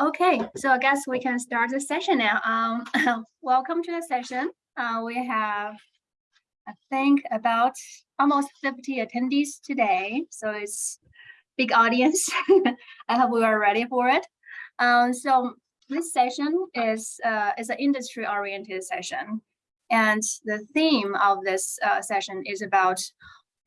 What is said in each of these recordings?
Okay, so I guess we can start the session now. Um, welcome to the session. Uh, we have, I think, about almost 50 attendees today. So it's big audience. I hope we are ready for it. Um, so this session is uh, is an industry oriented session. And the theme of this uh, session is about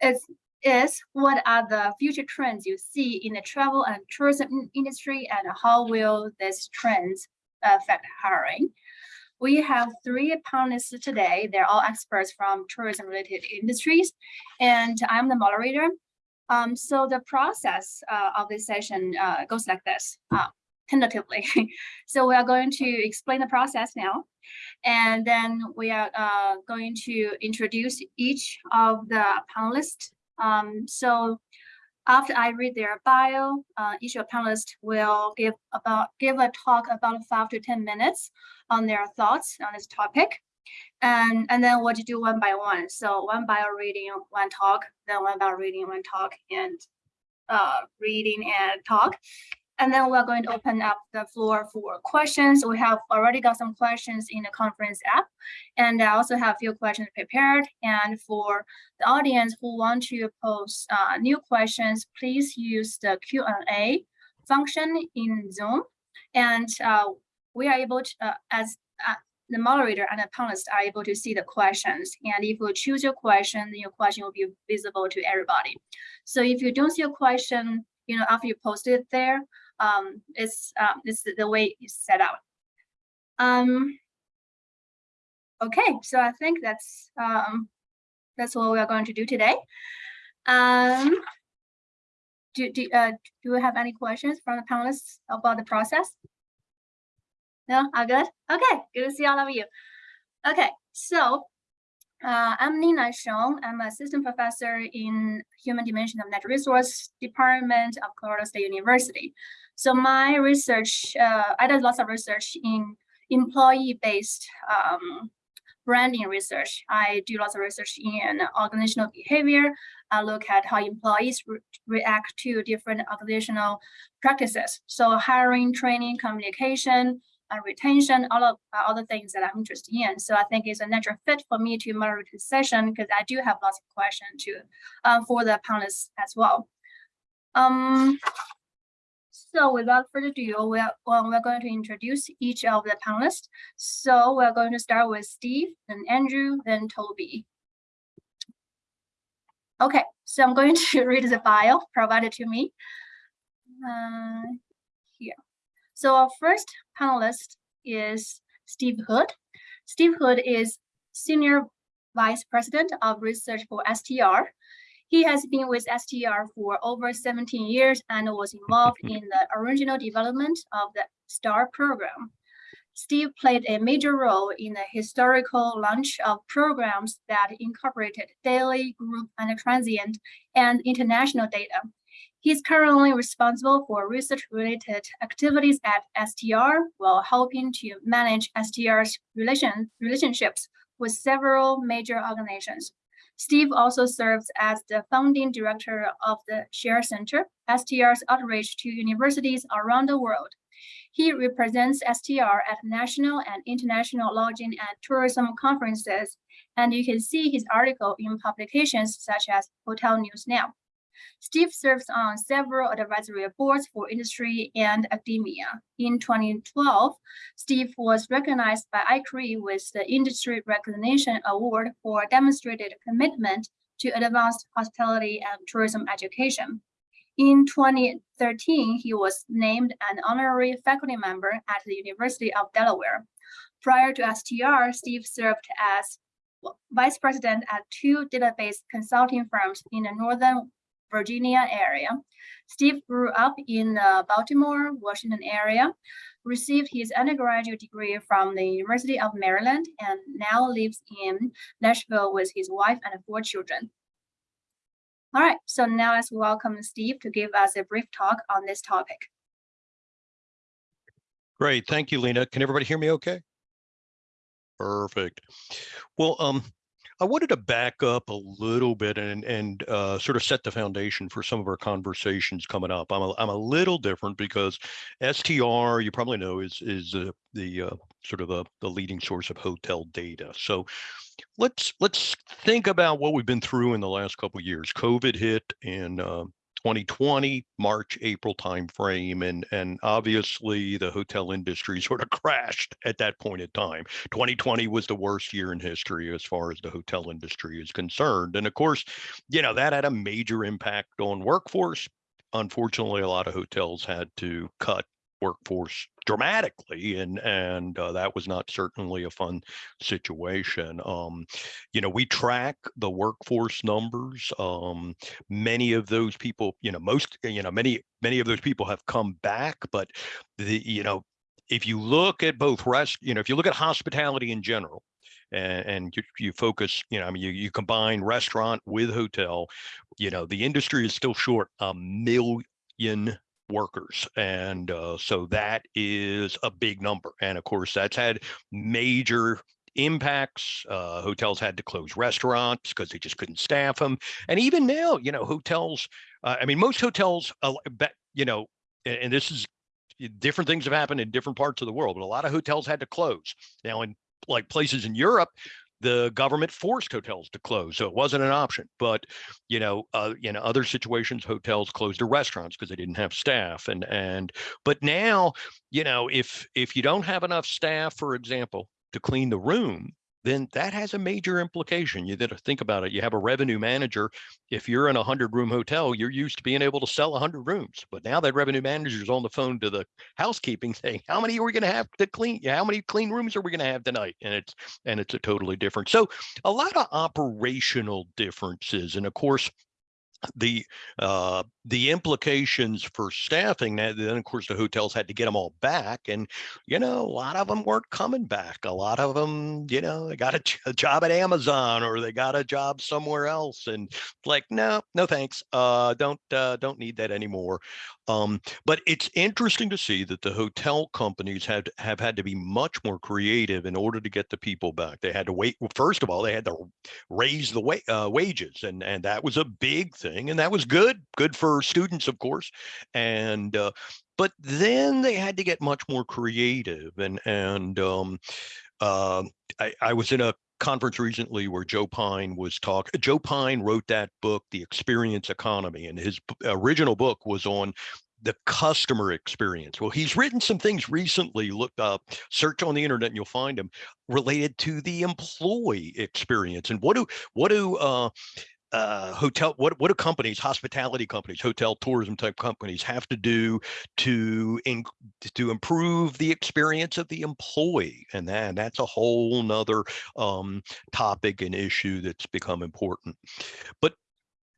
it's is what are the future trends you see in the travel and tourism industry and how will these trends affect hiring? We have three panelists today. They're all experts from tourism related industries and I'm the moderator. Um, so the process uh, of this session uh, goes like this, uh, tentatively. so we are going to explain the process now. And then we are uh, going to introduce each of the panelists um, so after I read their bio, uh, each of the panelists will give about give a talk about five to 10 minutes on their thoughts on this topic. And, and then what you do one by one. So one bio reading, one talk, then one bio reading, one talk, and uh, reading and talk. And then we're going to open up the floor for questions. We have already got some questions in the conference app. And I also have a few questions prepared. And for the audience who want to post uh, new questions, please use the Q&A function in Zoom. And uh, we are able to, uh, as uh, the moderator and the panelists are able to see the questions. And if you choose your question, then your question will be visible to everybody. So if you don't see a question, you know, after you post it there, um, it's, um, it's the way it's set out. Um, okay, so I think that's um, that's what we are going to do today. Um, do, do, uh, do we have any questions from the panelists about the process? No, all good? Okay, good to see all of you. Okay, so uh, I'm Nina Sheng. I'm assistant professor in Human Dimension of Natural Resource Department of Colorado State University. So my research, uh, I did lots of research in employee-based um, branding research. I do lots of research in organizational behavior. I look at how employees re react to different organizational practices. So hiring, training, communication, retention, all of uh, all the things that I'm interested in. So I think it's a natural fit for me to moderate this session because I do have lots of questions to uh, for the panelists as well. Um, so without further ado, we are, well, we're going to introduce each of the panelists. So we're going to start with Steve, then Andrew, then Toby. Okay, so I'm going to read the bio provided to me. Uh, here. So our first panelist is Steve Hood. Steve Hood is Senior Vice President of Research for STR. He has been with STR for over 17 years and was involved in the original development of the STAR program. Steve played a major role in the historical launch of programs that incorporated daily, group, and transient and international data. He's currently responsible for research-related activities at STR while helping to manage STR's relation, relationships with several major organizations. Steve also serves as the founding director of the Share Center, STR's outreach to universities around the world. He represents STR at national and international lodging and tourism conferences, and you can see his article in publications such as Hotel News Now. Steve serves on several advisory boards for industry and academia. In 2012, Steve was recognized by ICHRIE with the Industry Recognition Award for demonstrated commitment to advanced hospitality and tourism education. In 2013, he was named an honorary faculty member at the University of Delaware. Prior to STR, Steve served as vice president at two database consulting firms in the Northern Virginia area. Steve grew up in the Baltimore, Washington area, received his undergraduate degree from the University of Maryland, and now lives in Nashville with his wife and four children. All right, so now let's welcome Steve to give us a brief talk on this topic. Great, thank you, Lena. Can everybody hear me okay? Perfect. Well, um, I wanted to back up a little bit and and uh, sort of set the foundation for some of our conversations coming up. I'm a, I'm a little different because STR, you probably know, is is uh, the uh, sort of a, the leading source of hotel data. So let's let's think about what we've been through in the last couple years. COVID hit in 2020 March April timeframe and and obviously the hotel industry sort of crashed at that point in time. 2020 was the worst year in history as far as the hotel industry is concerned and of course you know that had a major impact on workforce. Unfortunately a lot of hotels had to cut workforce dramatically and and uh, that was not certainly a fun situation um you know we track the workforce numbers um many of those people you know most you know many many of those people have come back but the you know if you look at both rest you know if you look at hospitality in general and, and you, you focus, you know, I mean, you, you combine restaurant with hotel, you know, the industry is still short a million workers. And uh, so that is a big number. And of course, that's had major impacts. Uh, hotels had to close restaurants because they just couldn't staff them. And even now, you know, hotels, uh, I mean, most hotels, uh, you know, and, and this is different things have happened in different parts of the world, but a lot of hotels had to close. Now, in like places in Europe, the government forced hotels to close, so it wasn't an option. But you know, uh, in other situations, hotels closed their restaurants because they didn't have staff. And and but now, you know, if if you don't have enough staff, for example, to clean the room, then that has a major implication. You got to think about it. You have a revenue manager. If you're in a hundred room hotel, you're used to being able to sell a hundred rooms, but now that revenue manager is on the phone to the housekeeping saying, how many are we going to have to clean? How many clean rooms are we going to have tonight? And it's, and it's a totally different. So a lot of operational differences. And of course, the uh, the implications for staffing that then of course the hotels had to get them all back and you know a lot of them weren't coming back. A lot of them you know they got a, a job at amazon or they got a job somewhere else and like no no thanks. Uh don't uh, don't need that anymore. Um but it's interesting to see that the hotel companies had have had to be much more creative in order to get the people back. They had to wait well, first of all they had to raise the wa- uh, wages and and that was a big thing and that was good good for students, of course, and uh, but then they had to get much more creative. And and um, uh, I, I was in a conference recently where Joe Pine was talking. Joe Pine wrote that book, The Experience Economy, and his original book was on the customer experience. Well, he's written some things recently. Look up, search on the internet, and you'll find them related to the employee experience. And what do what do uh, uh, hotel what what do companies hospitality companies hotel tourism type companies have to do to in, to improve the experience of the employee? And that that's a whole nother um, topic and issue that's become important. But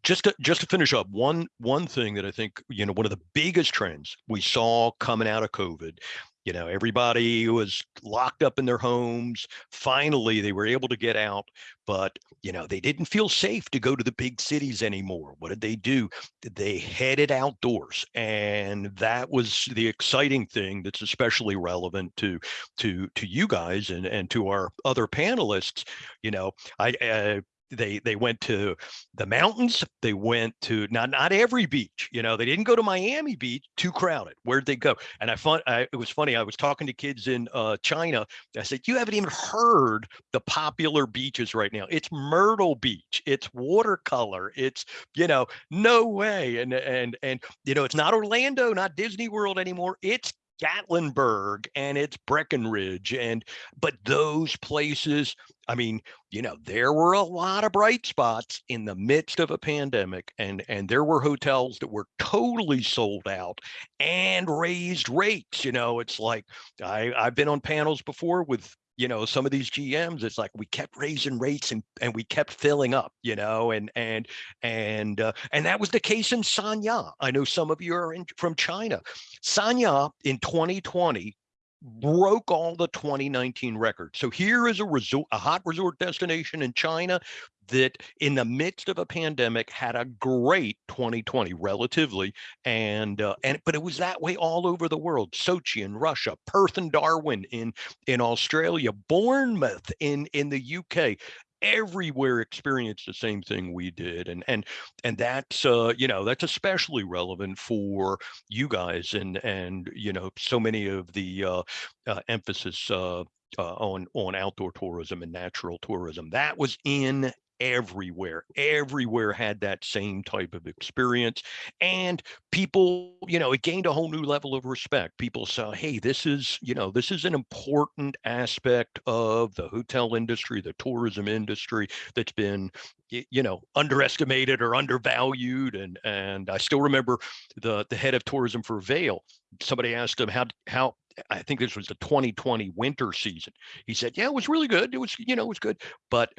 just to just to finish up one one thing that i think you know one of the biggest trends we saw coming out of covid you know everybody was locked up in their homes. Finally they were able to get out but you know they didn't feel safe to go to the big cities anymore. What did they do? They headed outdoors and that was the exciting thing that's especially relevant to to to you guys and and to our other panelists. You know i uh, they they went to the mountains they went to not not every beach you know they didn't go to miami beach too crowded where'd they go? And i found I, it was funny i was talking to kids in uh, china i said you haven't even heard the popular beaches right now. It's myrtle beach it's watercolor it's you know no way. And and and you know it's not orlando not disney world anymore it's Gatlinburg and it's Breckenridge and but those places I mean you know there were a lot of bright spots in the midst of a pandemic and and there were hotels that were totally sold out and raised rates you know it's like I I've been on panels before with you know some of these gms it's like we kept raising rates and and we kept filling up you know and and and uh, and that was the case in sanya i know some of you are in, from china sanya in 2020 broke all the 2019 records. So here is a resort, a hot resort destination in China that in the midst of a pandemic had a great 2020 relatively and uh, and but it was that way all over the world sochi in russia perth and darwin in in australia bournemouth in in the uk everywhere experienced the same thing we did and and and that's uh you know that's especially relevant for you guys and and you know so many of the uh, uh emphasis uh uh, on on outdoor tourism and natural tourism. That was in everywhere. Everywhere had that same type of experience. And people, you know, it gained a whole new level of respect. People saw, hey, this is, you know, this is an important aspect of the hotel industry, the tourism industry that's been you know underestimated or undervalued and and i still remember the the head of tourism for Vail somebody asked him how how I think this was the 2020 winter season. He said, yeah, it was really good. It was, you know, it was good. But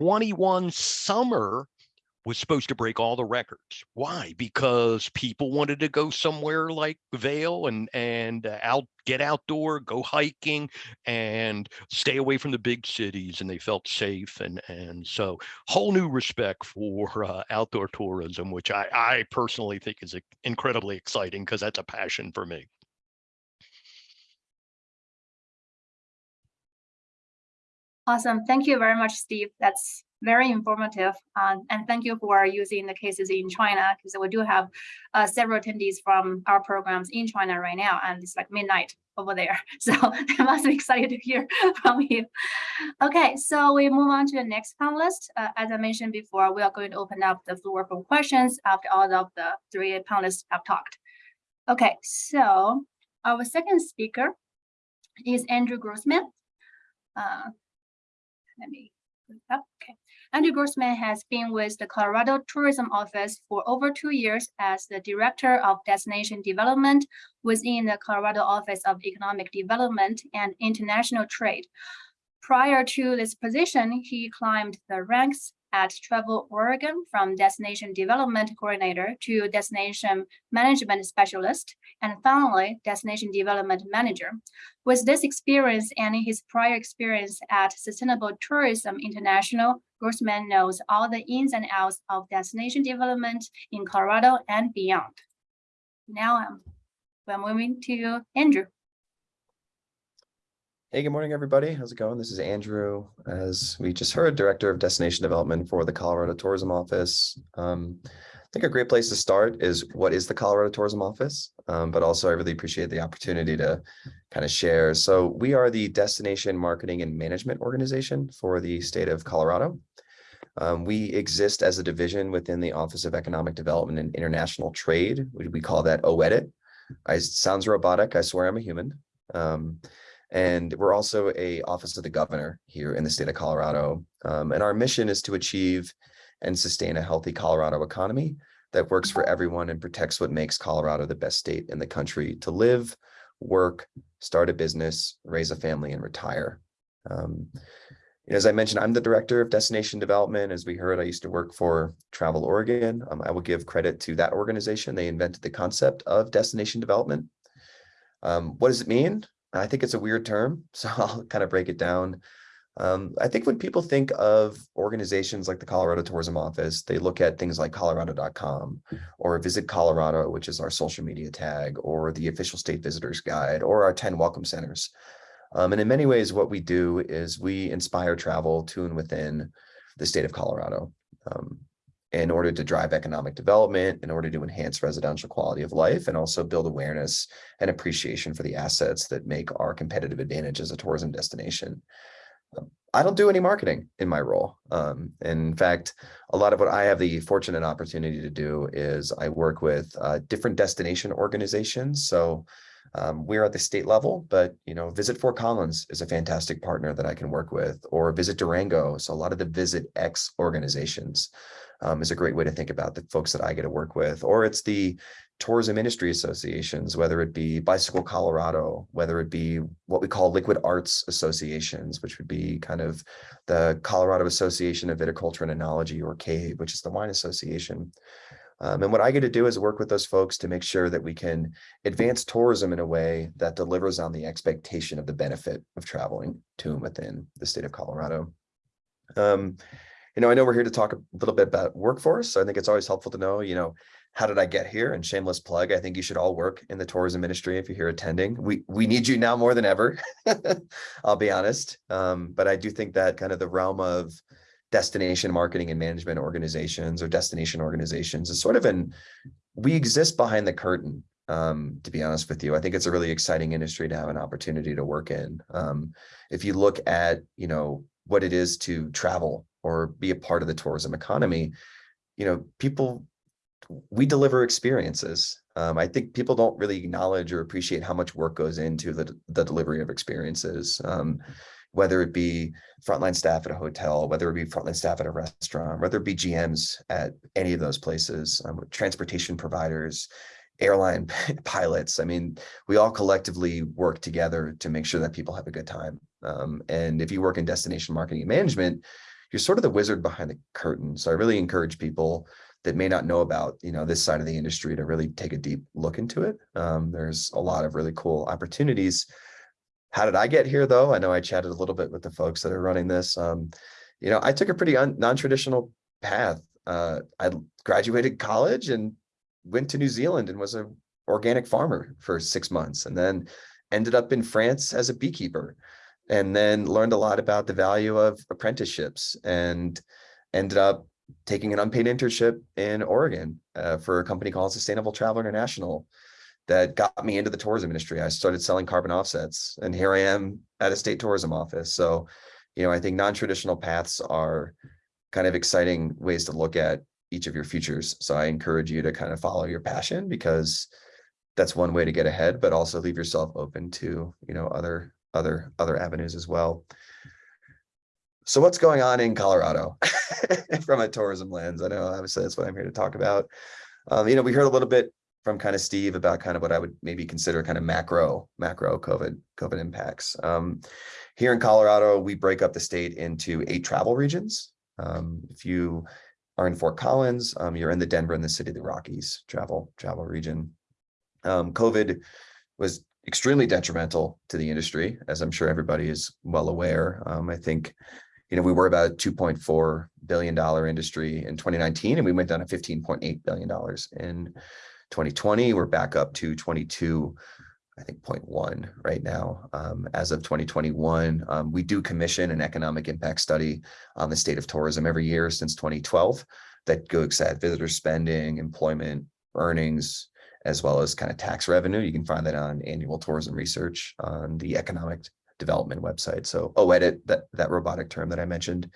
21 summer was supposed to break all the records. Why? Because people wanted to go somewhere like Vail and and uh, out get outdoor, go hiking, and stay away from the big cities, and they felt safe and and so whole new respect for uh, outdoor tourism, which I I personally think is incredibly exciting because that's a passion for me. Awesome. Thank you very much, Steve. That's very informative. Um, and thank you for using the cases in China, because we do have uh, several attendees from our programs in China right now, and it's like midnight over there. So they must be excited to hear from you. Okay, so we move on to the next panelist. Uh, as I mentioned before, we are going to open up the floor for questions after all of the three panelists have talked. Okay, so our second speaker is Andrew Grossman. Uh, let me Okay. Andrew Grossman has been with the Colorado Tourism Office for over two years as the Director of Destination Development within the Colorado Office of Economic Development and International Trade. Prior to this position, he climbed the ranks at Travel Oregon from Destination Development Coordinator to Destination Management Specialist, and finally, Destination Development Manager. With this experience and his prior experience at Sustainable Tourism International, Grossman knows all the ins and outs of destination development in Colorado and beyond. Now um, we're moving to Andrew. Hey, good morning, everybody. How's it going? This is Andrew, as we just heard, Director of Destination Development for the Colorado Tourism Office. Um, I think a great place to start is what is the Colorado Tourism Office, um, but also I really appreciate the opportunity to kind of share. So we are the Destination Marketing and Management Organization for the state of Colorado. Um, we exist as a division within the Office of Economic Development and International Trade. We, we call that OEDIT. I, sounds robotic. I swear I'm a human. Um, and we're also a office of the governor here in the state of Colorado. Um, and our mission is to achieve and sustain a healthy Colorado economy that works for everyone and protects what makes Colorado the best state in the country to live, work, start a business, raise a family, and retire. Um, as I mentioned, I'm the director of destination development. As we heard, I used to work for Travel Oregon. Um, I will give credit to that organization. They invented the concept of destination development. Um, what does it mean? I think it's a weird term, so I'll kind of break it down. Um, I think when people think of organizations like the Colorado Tourism Office, they look at things like colorado.com or Visit Colorado, which is our social media tag, or the official state visitors guide, or our 10 welcome centers. Um, and in many ways, what we do is we inspire travel to and within the state of Colorado. Um, in order to drive economic development, in order to enhance residential quality of life, and also build awareness and appreciation for the assets that make our competitive advantage as a tourism destination. Um, I don't do any marketing in my role. Um, in fact, a lot of what I have the fortunate opportunity to do is I work with uh, different destination organizations. So um, we're at the state level, but you know, Visit Fort Collins is a fantastic partner that I can work with, or Visit Durango. So a lot of the Visit X organizations um, is a great way to think about the folks that I get to work with, or it's the tourism industry associations, whether it be Bicycle Colorado, whether it be what we call liquid arts associations, which would be kind of the Colorado Association of Viticulture and Enology or CAVE, which is the wine association. Um, and what I get to do is work with those folks to make sure that we can advance tourism in a way that delivers on the expectation of the benefit of traveling to and within the state of Colorado. Um, you know, I know we're here to talk a little bit about workforce. So I think it's always helpful to know, you know, how did I get here? And shameless plug, I think you should all work in the tourism industry if you're here attending. We we need you now more than ever. I'll be honest. Um, but I do think that kind of the realm of destination marketing and management organizations or destination organizations is sort of an, we exist behind the curtain. Um, to be honest with you, I think it's a really exciting industry to have an opportunity to work in. Um, if you look at, you know, what it is to travel or be a part of the tourism economy, you know, people, we deliver experiences. Um, I think people don't really acknowledge or appreciate how much work goes into the, the delivery of experiences. Um, whether it be frontline staff at a hotel, whether it be frontline staff at a restaurant, whether it be GMs at any of those places, um, transportation providers, airline pilots. I mean, we all collectively work together to make sure that people have a good time. Um, and if you work in destination marketing and management, you're sort of the wizard behind the curtain. So I really encourage people that may not know about, you know, this side of the industry to really take a deep look into it. Um, there's a lot of really cool opportunities. How did I get here though? I know I chatted a little bit with the folks that are running this. Um, you know, I took a pretty non-traditional path. Uh, I graduated college and went to New Zealand and was an organic farmer for six months and then ended up in France as a beekeeper and then learned a lot about the value of apprenticeships and ended up taking an unpaid internship in Oregon uh, for a company called Sustainable Travel International that got me into the tourism industry. I started selling carbon offsets and here I am at a state tourism office. So, you know, I think non-traditional paths are kind of exciting ways to look at each of your futures. So I encourage you to kind of follow your passion because that's one way to get ahead, but also leave yourself open to, you know, other, other, other avenues as well. So what's going on in Colorado from a tourism lens? I know obviously that's what I'm here to talk about. Um, you know, we heard a little bit from kind of Steve about kind of what I would maybe consider kind of macro, macro COVID, COVID impacts. Um, here in Colorado, we break up the state into eight travel regions. Um, if you are in Fort Collins, um, you're in the Denver and the City of the Rockies travel, travel region. Um, COVID was extremely detrimental to the industry, as I'm sure everybody is well aware. Um, I think, you know, we were about a $2.4 billion industry in 2019, and we went down to $15.8 billion in 2020. We're back up to 22, I think 0.1 right now. Um, as of 2021, um, we do commission an economic impact study on the state of tourism every year since 2012 that looks at visitor spending, employment, earnings, as well as kind of tax revenue. You can find that on annual tourism research on the economic development website. So OEDIT, that, that robotic term that I mentioned.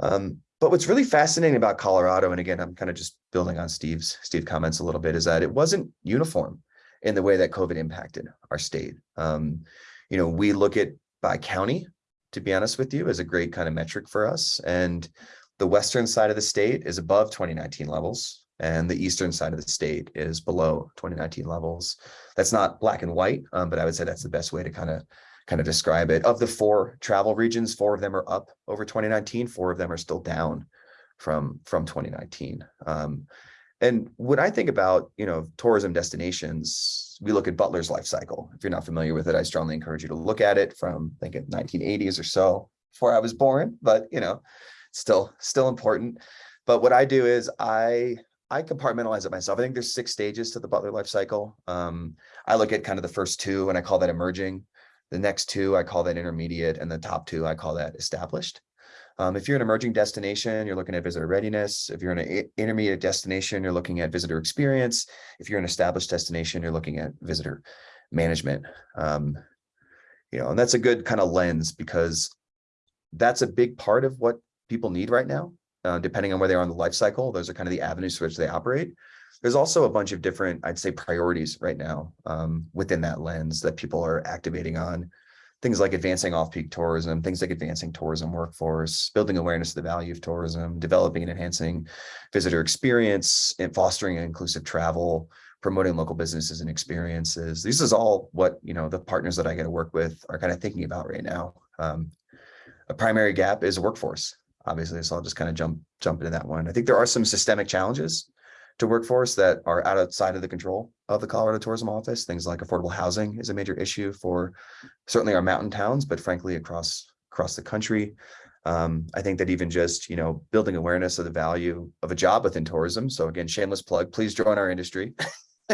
Um, but what's really fascinating about Colorado, and again, I'm kind of just building on Steve's Steve comments a little bit, is that it wasn't uniform in the way that COVID impacted our state. Um, you know, we look at by county, to be honest with you, as a great kind of metric for us. And the western side of the state is above 2019 levels, and the eastern side of the state is below 2019 levels. That's not black and white, um, but I would say that's the best way to kind of kind of describe it. Of the four travel regions, four of them are up over 2019, four of them are still down from, from 2019. Um, and when I think about, you know, tourism destinations, we look at Butler's life cycle. If you're not familiar with it, I strongly encourage you to look at it from, I think, 1980s or so, before I was born, but, you know, still, still important. But what I do is I I compartmentalize it myself. I think there's six stages to the Butler life cycle. Um, I look at kind of the first two and I call that emerging. The next two, I call that intermediate, and the top two, I call that established. Um, if you're an emerging destination, you're looking at visitor readiness. If you're an intermediate destination, you're looking at visitor experience. If you're an established destination, you're looking at visitor management. Um, you know, and that's a good kind of lens because that's a big part of what people need right now, uh, depending on where they are on the life cycle. Those are kind of the avenues through which they operate. There's also a bunch of different, I'd say, priorities right now um, within that lens that people are activating on. Things like advancing off-peak tourism, things like advancing tourism workforce, building awareness of the value of tourism, developing and enhancing visitor experience, and fostering inclusive travel, promoting local businesses and experiences. This is all what you know the partners that I get to work with are kind of thinking about right now. Um, a primary gap is workforce, obviously, so I'll just kind of jump jump into that one. I think there are some systemic challenges to workforce that are outside of the control of the Colorado Tourism Office. Things like affordable housing is a major issue for certainly our mountain towns, but frankly, across across the country. Um, I think that even just, you know, building awareness of the value of a job within tourism. So again, shameless plug, please join our industry.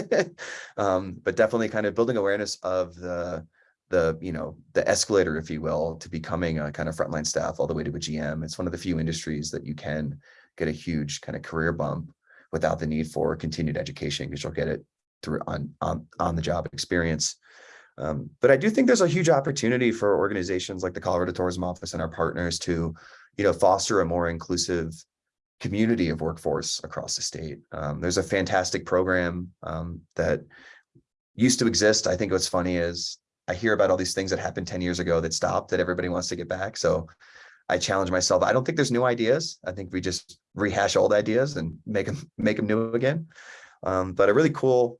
um, but definitely kind of building awareness of the the, you know, the escalator, if you will, to becoming a kind of frontline staff all the way to a GM. It's one of the few industries that you can get a huge kind of career bump without the need for continued education because you'll get it through on on on the job experience. Um, but I do think there's a huge opportunity for organizations like the Colorado Tourism Office and our partners to, you know, foster a more inclusive community of workforce across the state. Um, there's a fantastic program um, that used to exist. I think what's funny is I hear about all these things that happened 10 years ago that stopped that everybody wants to get back. So I challenge myself. I don't think there's new ideas. I think we just rehash old ideas and make them make them new again. Um, but a really cool,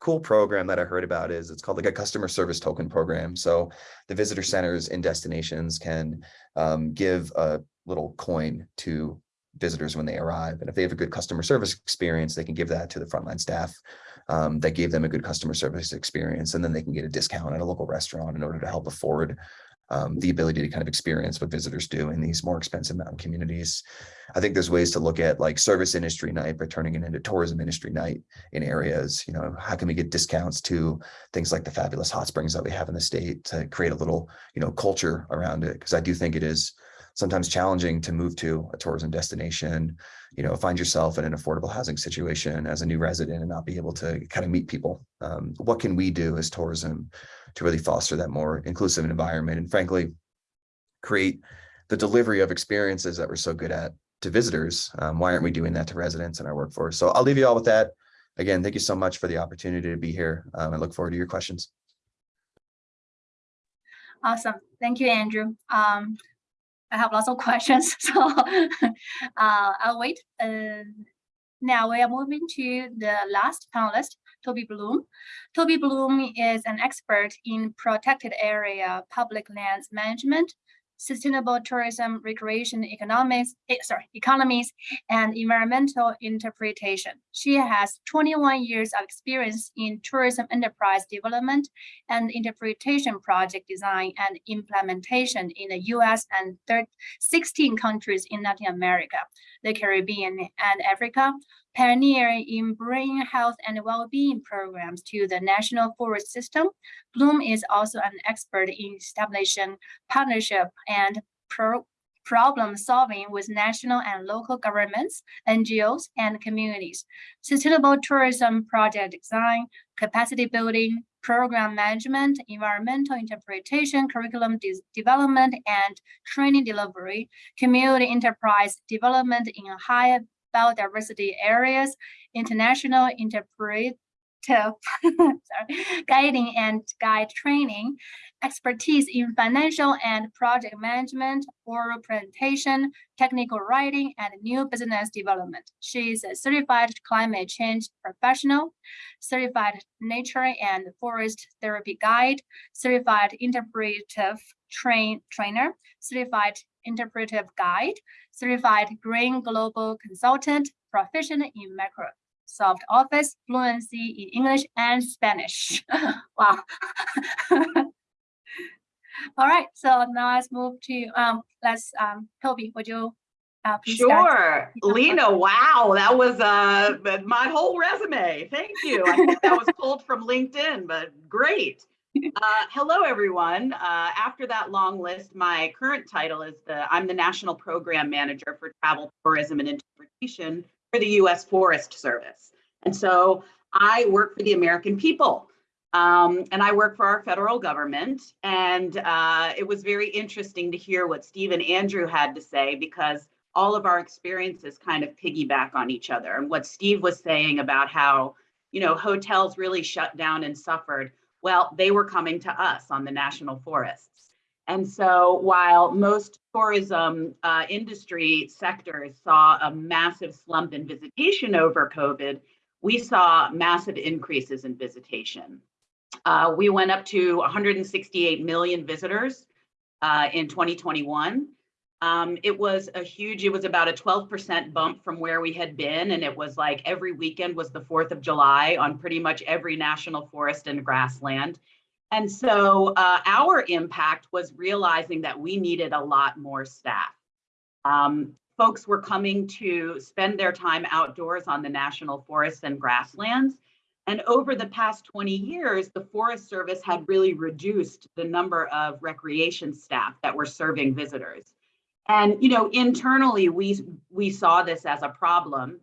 cool program that I heard about is it's called like a customer service token program. So the visitor centers in destinations can um, give a little coin to visitors when they arrive. And if they have a good customer service experience, they can give that to the frontline staff um, that gave them a good customer service experience. And then they can get a discount at a local restaurant in order to help afford um, the ability to kind of experience what visitors do in these more expensive mountain communities. I think there's ways to look at like service industry night by turning it into tourism industry night in areas, you know, how can we get discounts to things like the fabulous hot springs that we have in the state to create a little, you know, culture around it? Because I do think it is sometimes challenging to move to a tourism destination, you know, find yourself in an affordable housing situation as a new resident and not be able to kind of meet people. Um, what can we do as tourism to really foster that more inclusive environment and frankly, create the delivery of experiences that we're so good at to visitors? Um, why aren't we doing that to residents and our workforce? So I'll leave you all with that. Again, thank you so much for the opportunity to be here. Um, I look forward to your questions. Awesome. Thank you, Andrew. Um, I have lots of questions, so uh, I'll wait. Uh, now we are moving to the last panelist, Toby Bloom. Toby Bloom is an expert in protected area public lands management, sustainable tourism, recreation economics, eh, sorry, economies, and environmental interpretation. She has 21 years of experience in tourism enterprise development and interpretation project design and implementation in the US and 16 countries in Latin America, the Caribbean, and Africa, pioneering in bringing health and well-being programs to the national forest system. Bloom is also an expert in establishing partnership and pro problem solving with national and local governments, NGOs, and communities. Sustainable tourism project design, capacity building, program management, environmental interpretation, curriculum de development, and training delivery, community enterprise development in high biodiversity areas, international interpretive sorry, guiding and guide training, expertise in financial and project management, oral presentation, technical writing, and new business development. She is a certified climate change professional, certified nature and forest therapy guide, certified interpretive train trainer, certified interpretive guide, certified green global consultant, proficient in Microsoft Office, fluency in English and Spanish. wow. All right, so now let's move to, um, let's, um, Toby, would you uh? Sure, Lena, wow, that was uh, my whole resume. Thank you. I think that was pulled from LinkedIn, but great. Uh, hello, everyone. Uh, after that long list, my current title is the I'm the National Program Manager for Travel, Tourism, and Interpretation for the U.S. Forest Service. And so I work for the American people. Um, and I work for our federal government. And uh, it was very interesting to hear what Steve and Andrew had to say because all of our experiences kind of piggyback on each other. And what Steve was saying about how, you know, hotels really shut down and suffered well, they were coming to us on the national forests. And so while most tourism uh, industry sectors saw a massive slump in visitation over COVID, we saw massive increases in visitation. Uh, we went up to 168 million visitors uh, in 2021. Um, it was a huge, it was about a 12% bump from where we had been. And it was like every weekend was the 4th of July on pretty much every national forest and grassland. And so uh, our impact was realizing that we needed a lot more staff. Um, folks were coming to spend their time outdoors on the national forests and grasslands. And over the past 20 years, the Forest Service had really reduced the number of recreation staff that were serving visitors. And, you know, internally, we, we saw this as a problem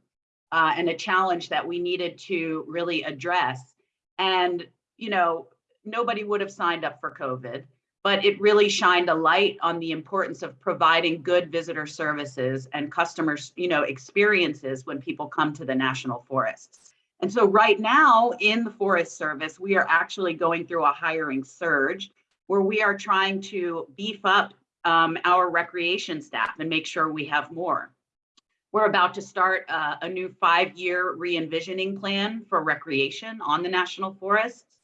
uh, and a challenge that we needed to really address. And, you know, nobody would have signed up for COVID, but it really shined a light on the importance of providing good visitor services and customers, you know, experiences when people come to the national forests. And so right now in the Forest Service, we are actually going through a hiring surge where we are trying to beef up um, our recreation staff and make sure we have more. We're about to start uh, a new five-year re-envisioning plan for recreation on the national forests,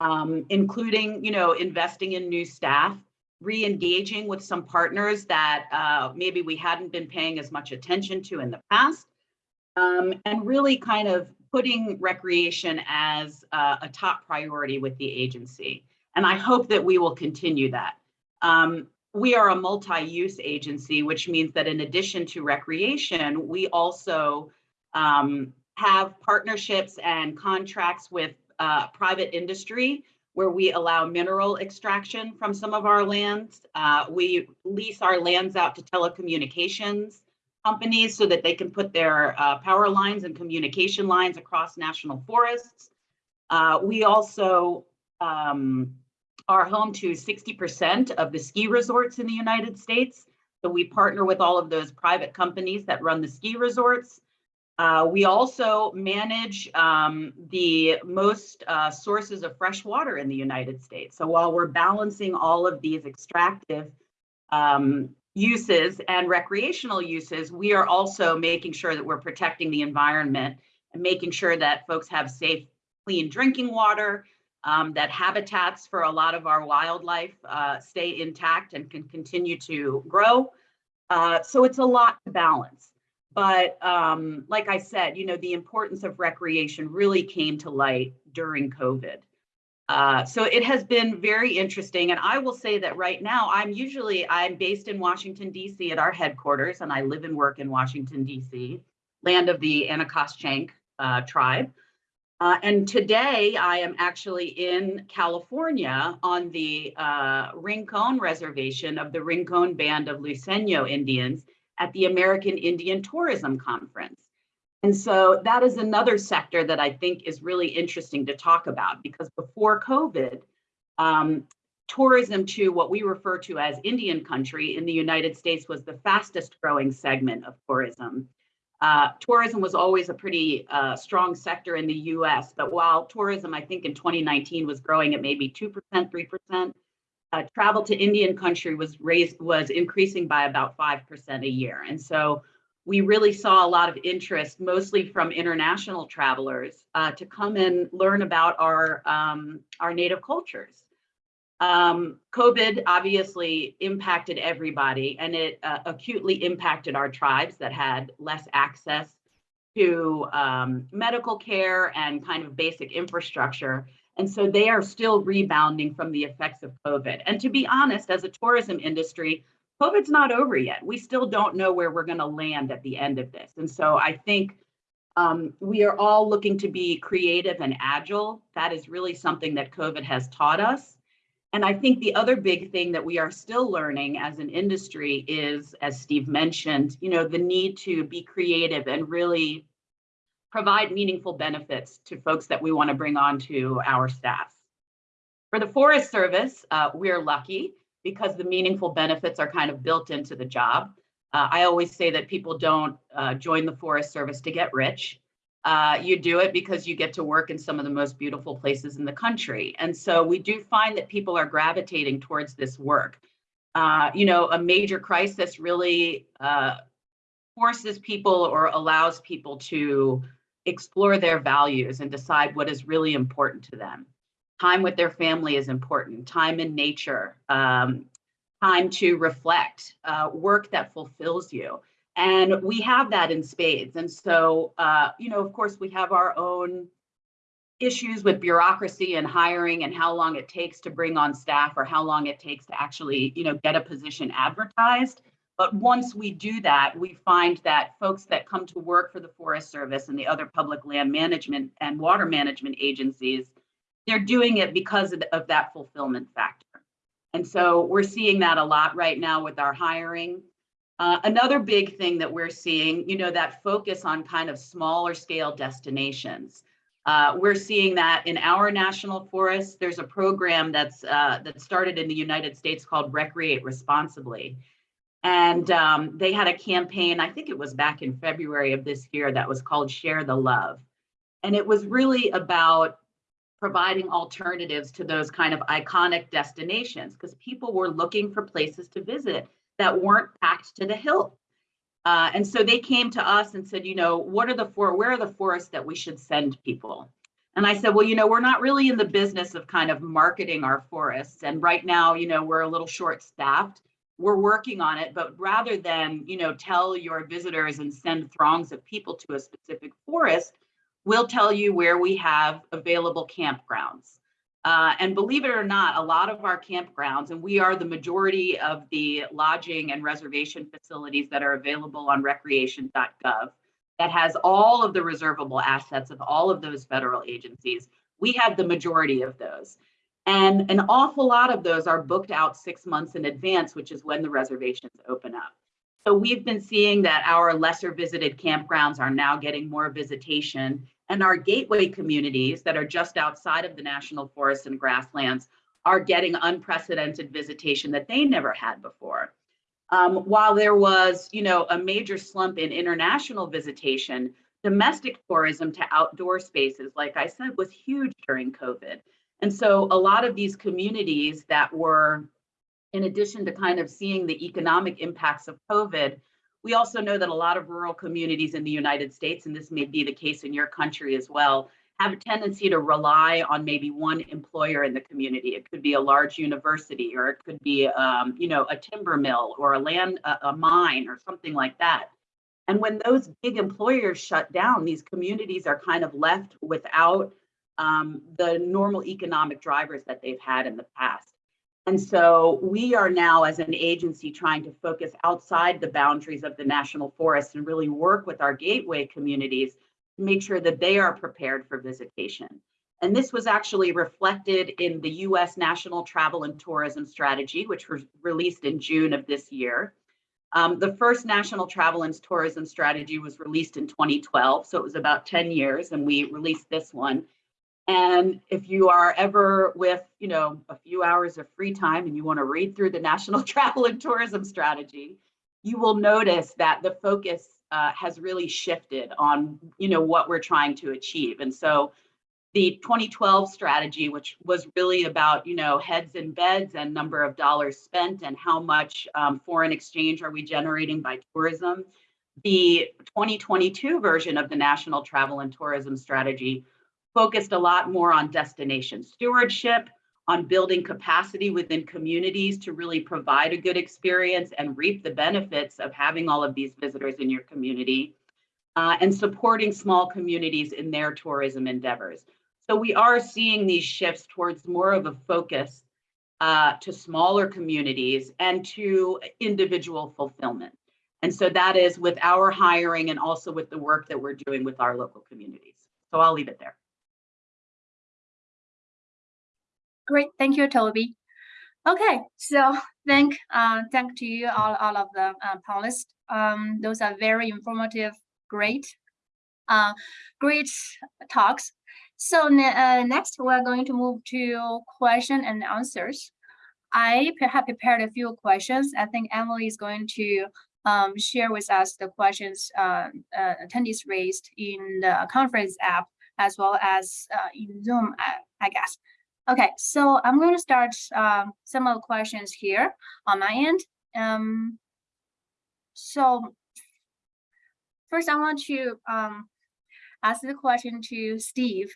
um, including, you know, investing in new staff, re-engaging with some partners that uh, maybe we hadn't been paying as much attention to in the past, um, and really kind of putting recreation as uh, a top priority with the agency. And I hope that we will continue that. Um, we are a multi-use agency, which means that in addition to recreation, we also um, have partnerships and contracts with uh, private industry where we allow mineral extraction from some of our lands. Uh, we lease our lands out to telecommunications companies so that they can put their uh, power lines and communication lines across national forests. Uh, we also um, are home to 60% of the ski resorts in the United States. So we partner with all of those private companies that run the ski resorts. Uh, we also manage um, the most uh, sources of fresh water in the United States. So while we're balancing all of these extractive um, uses and recreational uses, we are also making sure that we're protecting the environment and making sure that folks have safe, clean drinking water, um, that habitats for a lot of our wildlife uh, stay intact and can continue to grow. Uh, so it's a lot to balance. But um, like I said, you know, the importance of recreation really came to light during COVID. Uh, so it has been very interesting. And I will say that right now, I'm usually, I'm based in Washington, DC at our headquarters, and I live and work in Washington, DC, land of the Anacostia uh, tribe. Uh, and today I am actually in California on the uh, Rincon Reservation of the Rincon Band of Luiseño Indians at the American Indian Tourism Conference. And so that is another sector that I think is really interesting to talk about because before COVID, um, tourism to what we refer to as Indian country in the United States was the fastest growing segment of tourism. Uh, tourism was always a pretty uh, strong sector in the US, but while tourism, I think in 2019 was growing at maybe 2%, 3%, uh, travel to Indian country was raised, was increasing by about 5% a year. And so we really saw a lot of interest, mostly from international travelers, uh, to come and learn about our, um, our native cultures. Um, COVID obviously impacted everybody and it uh, acutely impacted our tribes that had less access to um, medical care and kind of basic infrastructure. And so they are still rebounding from the effects of COVID. And to be honest, as a tourism industry, COVID's not over yet. We still don't know where we're going to land at the end of this. And so I think um, we are all looking to be creative and agile. That is really something that COVID has taught us. And I think the other big thing that we are still learning as an industry is, as Steve mentioned, you know, the need to be creative and really provide meaningful benefits to folks that we want to bring on to our staff. For the Forest Service, uh, we're lucky because the meaningful benefits are kind of built into the job. Uh, I always say that people don't uh, join the Forest Service to get rich uh, you do it because you get to work in some of the most beautiful places in the country. And so we do find that people are gravitating towards this work. Uh, you know, a major crisis really uh, forces people or allows people to explore their values and decide what is really important to them. Time with their family is important, time in nature, um, time to reflect, uh, work that fulfills you. And we have that in spades. And so, uh, you know, of course, we have our own issues with bureaucracy and hiring and how long it takes to bring on staff or how long it takes to actually, you know, get a position advertised. But once we do that, we find that folks that come to work for the Forest Service and the other public land management and water management agencies, they're doing it because of, of that fulfillment factor. And so we're seeing that a lot right now with our hiring. Uh, another big thing that we're seeing, you know, that focus on kind of smaller scale destinations. Uh, we're seeing that in our national forests. There's a program that's uh, that started in the United States called Recreate Responsibly. And um, they had a campaign, I think it was back in February of this year, that was called Share the Love. And it was really about providing alternatives to those kind of iconic destinations because people were looking for places to visit that weren't packed to the hilt. Uh, and so they came to us and said, you know, what are the four, where are the forests that we should send people? And I said, well, you know, we're not really in the business of kind of marketing our forests. And right now, you know, we're a little short staffed. We're working on it, but rather than, you know, tell your visitors and send throngs of people to a specific forest, we'll tell you where we have available campgrounds. Uh, and believe it or not, a lot of our campgrounds, and we are the majority of the lodging and reservation facilities that are available on recreation.gov that has all of the reservable assets of all of those federal agencies. We have the majority of those. And an awful lot of those are booked out six months in advance, which is when the reservations open up. So we've been seeing that our lesser visited campgrounds are now getting more visitation and our gateway communities that are just outside of the national forests and grasslands are getting unprecedented visitation that they never had before. Um, while there was, you know, a major slump in international visitation, domestic tourism to outdoor spaces, like I said, was huge during COVID. And so a lot of these communities that were, in addition to kind of seeing the economic impacts of COVID, we also know that a lot of rural communities in the United States, and this may be the case in your country as well, have a tendency to rely on maybe one employer in the community. It could be a large university, or it could be, um, you know, a timber mill or a land, a, a mine, or something like that. And when those big employers shut down, these communities are kind of left without um, the normal economic drivers that they've had in the past. And so we are now, as an agency, trying to focus outside the boundaries of the national forest and really work with our gateway communities to make sure that they are prepared for visitation. And this was actually reflected in the US National Travel and Tourism Strategy, which was released in June of this year. Um, the first National Travel and Tourism Strategy was released in 2012, so it was about 10 years, and we released this one and if you are ever with, you know, a few hours of free time and you want to read through the National Travel and Tourism Strategy, you will notice that the focus uh, has really shifted on, you know, what we're trying to achieve. And so the 2012 strategy, which was really about, you know, heads and beds and number of dollars spent and how much um, foreign exchange are we generating by tourism. The 2022 version of the National Travel and Tourism Strategy focused a lot more on destination stewardship, on building capacity within communities to really provide a good experience and reap the benefits of having all of these visitors in your community, uh, and supporting small communities in their tourism endeavors. So we are seeing these shifts towards more of a focus uh, to smaller communities and to individual fulfillment. And so that is with our hiring and also with the work that we're doing with our local communities. So I'll leave it there. Great, thank you, Toby. Okay, so thank uh, thank to you all, all of the uh, panelists. Um, those are very informative, great, uh, great talks. So uh, next, we're going to move to question and answers. I have prepared a few questions. I think Emily is going to um, share with us the questions uh, uh, attendees raised in the conference app as well as uh, in Zoom, I, I guess. Okay, so I'm going to start um, some of the questions here on my end. Um, so first, I want to um, ask the question to Steve.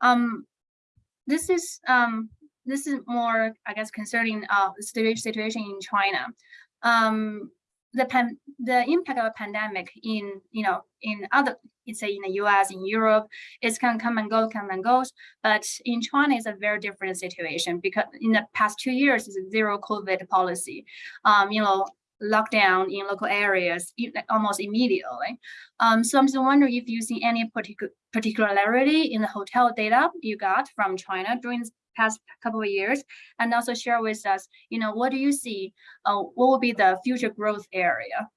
Um, this is um, this is more, I guess, concerning uh, the situation in China. Um, the pan the impact of a pandemic in you know in other say in the US in Europe it's can come and go come and goes but in China it's a very different situation because in the past two years it's a zero COVID policy um, you know lockdown in local areas almost immediately. Um, so I'm just wondering if you see any particular particularity in the hotel data you got from China during past couple of years, and also share with us, you know, what do you see? Uh, what will be the future growth area?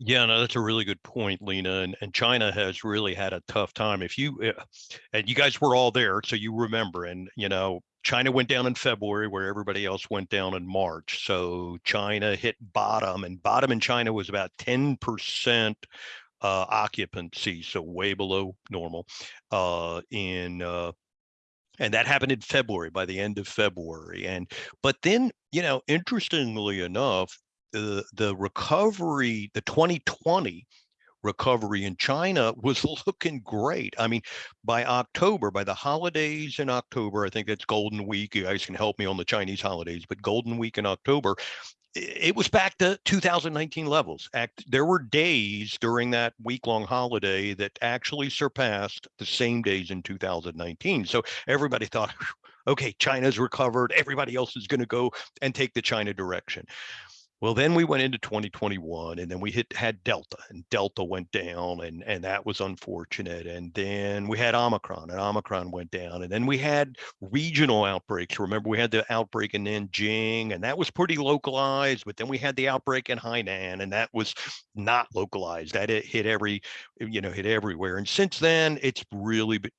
Yeah, no, that's a really good point, Lena. And, and China has really had a tough time. If you, uh, and you guys were all there, so you remember, and you know, China went down in February where everybody else went down in March. So China hit bottom and bottom in China was about 10% uh, occupancy, so way below normal uh, in, uh, and that happened in February by the end of February. And, but then, you know, interestingly enough, the, the recovery, the 2020 recovery in China was looking great. I mean, by October, by the holidays in October, I think it's Golden Week. You guys can help me on the Chinese holidays, but Golden Week in October, it was back to 2019 levels. Act, there were days during that week-long holiday that actually surpassed the same days in 2019. So everybody thought, okay, China's recovered. Everybody else is going to go and take the China direction. Well, then we went into 2021 and then we hit had Delta and Delta went down and and that was unfortunate. And then we had Omicron and Omicron went down. And then we had regional outbreaks. Remember, we had the outbreak in Nanjing and that was pretty localized, but then we had the outbreak in Hainan and that was not localized. That it hit every, you know, hit everywhere. And since then, it's really been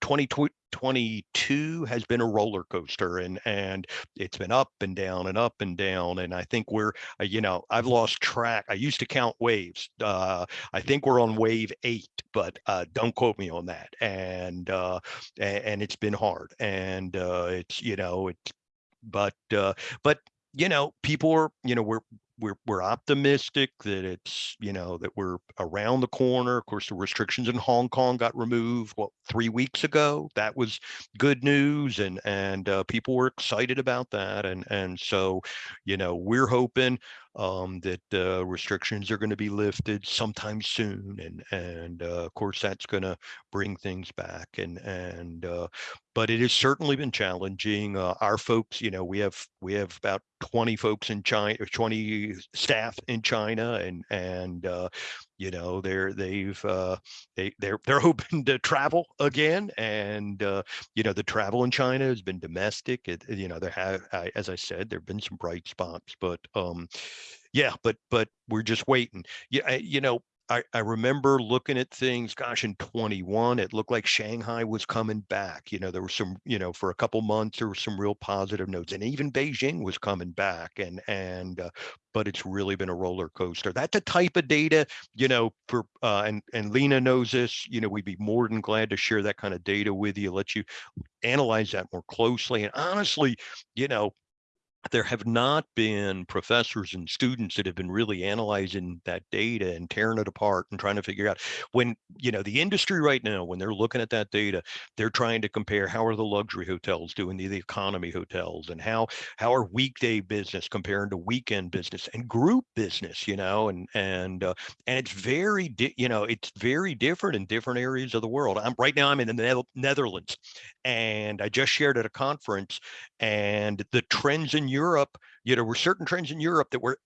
2022 has been a roller coaster and and it's been up and down and up and down. And I think we're uh, you know, I've lost track. I used to count waves. Uh, I think we're on wave eight, but uh, don't quote me on that. And uh, and, it's been hard. And uh, it's you know it's but uh, but you know people are you know we're we're we're optimistic that it's you know that we're around the corner. Of course, the restrictions in Hong Kong got removed what three weeks ago. That was good news, and and uh, people were excited about that. And and so, you know, we're hoping um, that uh, restrictions are going to be lifted sometime soon, and and uh, of course that's going to bring things back. And and uh, but it has certainly been challenging. Uh, our folks, you know, we have we have about 20 folks in China, 20 staff in China, and and uh, you know they're they've uh, they they're they're hoping to travel again, and uh, you know the travel in China has been domestic. It, you know there have, I, as I said, there've been some bright spots, but um, yeah, but but we're just waiting. Yeah, you know. I, I remember looking at things, gosh, in 21, it looked like Shanghai was coming back. You know, there were some, you know, for a couple months, there were some real positive notes and even Beijing was coming back and, and, uh, but it's really been a roller coaster. That's the type of data, you know, for, uh, and, and Lena knows this, you know, we'd be more than glad to share that kind of data with you, let you analyze that more closely. And honestly, you know, there have not been professors and students that have been really analyzing that data and tearing it apart and trying to figure out when you know the industry right now when they're looking at that data they're trying to compare how are the luxury hotels doing the, the economy hotels and how how are weekday business comparing to weekend business and group business you know and and uh, and it's very you know it's very different in different areas of the world. I'm right now i'm in the Neth- netherlands and i just shared at a conference and the trends in Europe, you know, were certain trends in Europe that were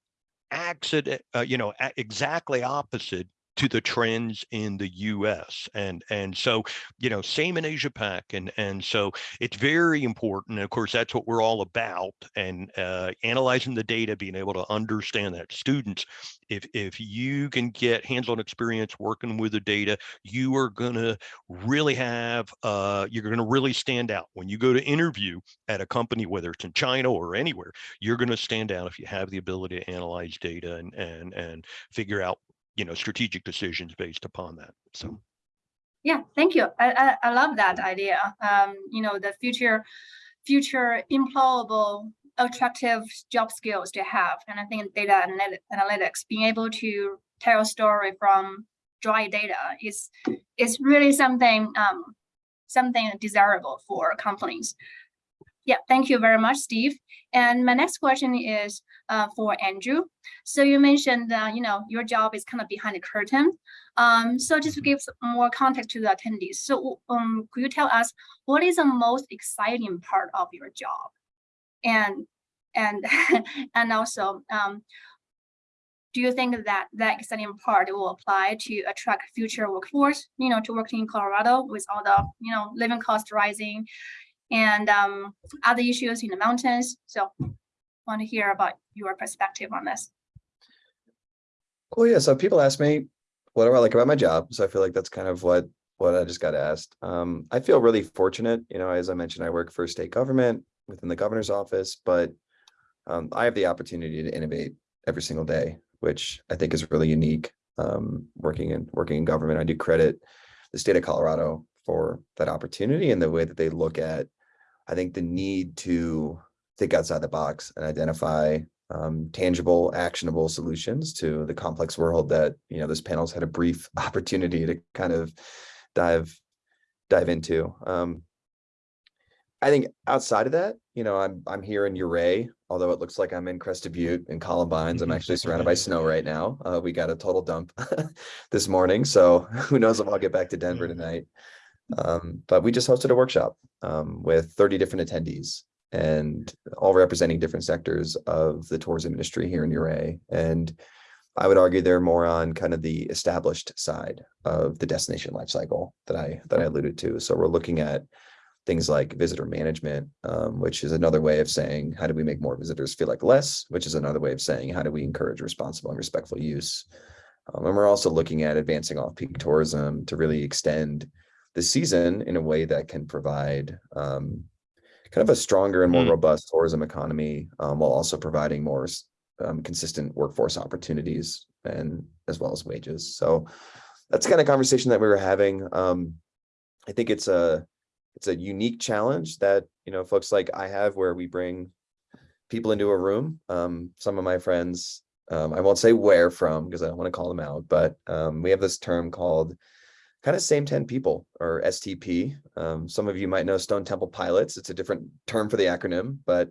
accident, uh, you know, exactly opposite to the trends in the US. And and so, you know, same in Asia Pac. And and so it's very important. And of course, that's what we're all about. And uh, analyzing the data, being able to understand that students, if if you can get hands-on experience working with the data, you are gonna really have uh, you're gonna really stand out. When you go to interview at a company, whether it's in China or anywhere, you're gonna stand out if you have the ability to analyze data and and and figure out you know strategic decisions based upon that so Yeah, thank you. I, I, I love that idea. Um, you know, the future, future employable, attractive job skills to have. And I think data analyt- analytics, being able to tell a story from dry data is, is really something, um, something desirable for companies. Yeah, thank you very much, Steve. And my next question is uh, for Andrew. So you mentioned, uh, you know, your job is kind of behind the curtain. Um, so just to give more context to the attendees, so um, could you tell us what is the most exciting part of your job? And and and also, um, do you think that that exciting part will apply to attract future workforce, you know, to working in Colorado with all the, you know, living cost rising and um, other issues in the mountains? So want to hear about your perspective on this. Well, yeah, so people ask me, what do I like about my job? So I feel like that's kind of what, what I just got asked. Um, I feel really fortunate, you know, as I mentioned, I work for state government within the governor's office, but um, I have the opportunity to innovate every single day, which I think is really unique. Um, working in working in government, I do credit the state of Colorado for that opportunity and the way that they look at, I think, the need to think outside the box and identify um, tangible, actionable solutions to the complex world that you know this panel's had a brief opportunity to kind of dive dive into. Um, I think outside of that, you know, I'm I'm here in Ouray, although it looks like I'm in Crested Butte and Columbines. I'm actually surrounded by snow right now. Uh, we got a total dump this morning, so who knows if I'll get back to Denver tonight. Um, but we just hosted a workshop um, with 30 different attendees and all representing different sectors of the tourism industry here in Ouray. And I would argue they're more on kind of the established side of the destination life cycle that I that I alluded to. So we're looking at things like visitor management, um, which is another way of saying how do we make more visitors feel like less, which is another way of saying how do we encourage responsible and respectful use. Um, and we're also looking at advancing off-peak tourism to really extend the season in a way that can provide um, kind of a stronger and more Mm. robust tourism economy um, while also providing more um, consistent workforce opportunities and as well as wages. So that's the kind of conversation that we were having. Um, I think it's a it's a unique challenge that you know folks like I have where we bring people into a room. Um, some of my friends, um, I won't say where from because I don't want to call them out, but um, we have this term called kind of same 10 people or STP. Um, some of you might know Stone Temple Pilots. It's a different term for the acronym, but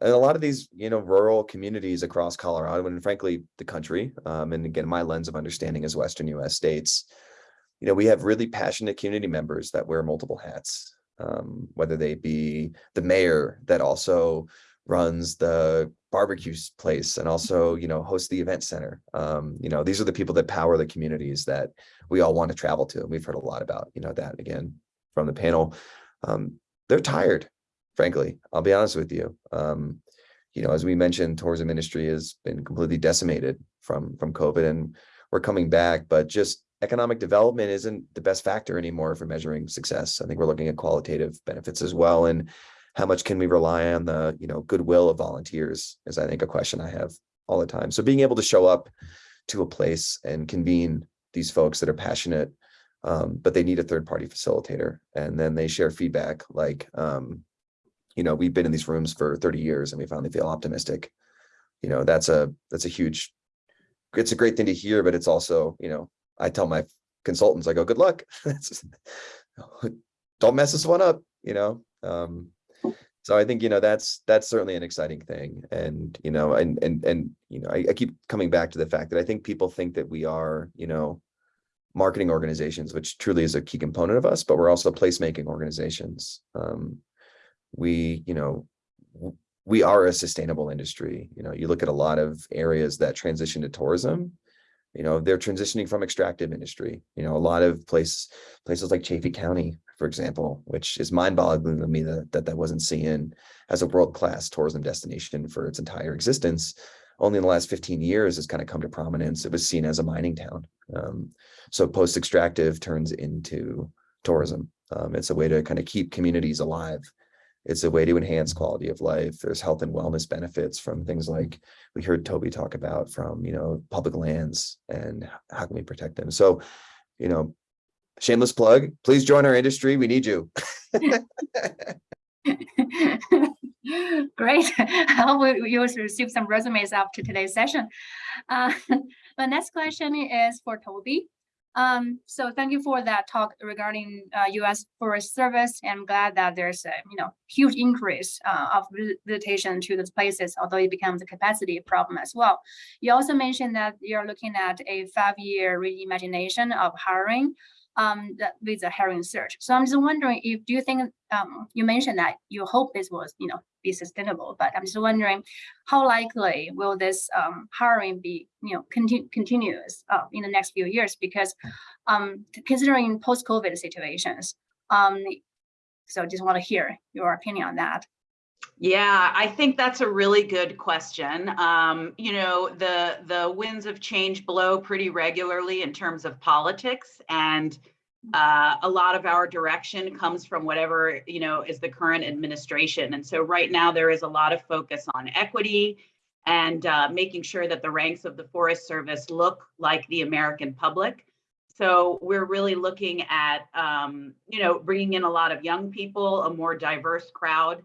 a lot of these, you know, rural communities across Colorado and frankly, the country, um, and again, my lens of understanding is Western US states, you know, we have really passionate community members that wear multiple hats, um, whether they be the mayor that also runs the barbecue place and also, you know, host the event center. Um, you know, these are the people that power the communities that we all want to travel to. And we've heard a lot about, you know, that again from the panel. Um, they're tired, frankly. I'll be honest with you. Um, you know, as we mentioned, tourism industry has been completely decimated from from COVID, and we're coming back. But just economic development isn't the best factor anymore for measuring success. I think we're looking at qualitative benefits as well, and how much can we rely on the you know goodwill of volunteers is I think a question I have all the time. So being able to show up to a place and convene these folks that are passionate, um, but they need a third party facilitator. And then they share feedback like, um, you know, we've been in these rooms for 30 years and we finally feel optimistic. You know, that's a, that's a huge, it's a great thing to hear, but it's also, you know, I tell my consultants, I go, good luck. Don't mess this one up, you know? Um, so I think, you know, that's, that's certainly an exciting thing. And, you know, and, and, and, you know, I, I keep coming back to the fact that I think people think that we are, you know, marketing organizations, which truly is a key component of us, but we're also placemaking organizations. Um, we, you know, we are a sustainable industry. You know, you look at a lot of areas that transition to tourism, you know, they're transitioning from extractive industry. You know, a lot of place places like Chaffee County, for example, which is mind-boggling to me that that, that wasn't seen as a world-class tourism destination for its entire existence. Only in the last 15 years has kind of come to prominence. It was seen as a mining town. Um, so post-extractive turns into tourism. Um, it's a way to kind of keep communities alive. It's a way to enhance quality of life. There's health and wellness benefits from things like we heard Toby talk about from, you know, public lands and how can we protect them? So, you know, shameless plug, please join our industry. We need you. Great. I hope you receive some resumes after today's session. Uh, The next question is for Toby. Um, So thank you for that talk regarding uh, US Forest Service. I'm glad that there's a, you know, huge increase uh, of vi- visitation to those places, although it becomes a capacity problem as well. You also mentioned that you're looking at a five-year reimagination of hiring. Um, that with the hiring search. So I'm just wondering if, do you think, um, you mentioned that you hope this was, you know, be sustainable, but I'm just wondering how likely will this, um, hiring be, you know, continue, continuous, uh, in the next few years? Because, um, considering post-COVID situations, um, so just want to hear your opinion on that. Yeah, I think that's a really good question. Um, you know, the the winds of change blow pretty regularly in terms of politics, and uh, a lot of our direction comes from whatever you know is the current administration. And so right now there is a lot of focus on equity and uh, making sure that the ranks of the Forest Service look like the American public. So we're really looking at um, you know bringing in a lot of young people, a more diverse crowd.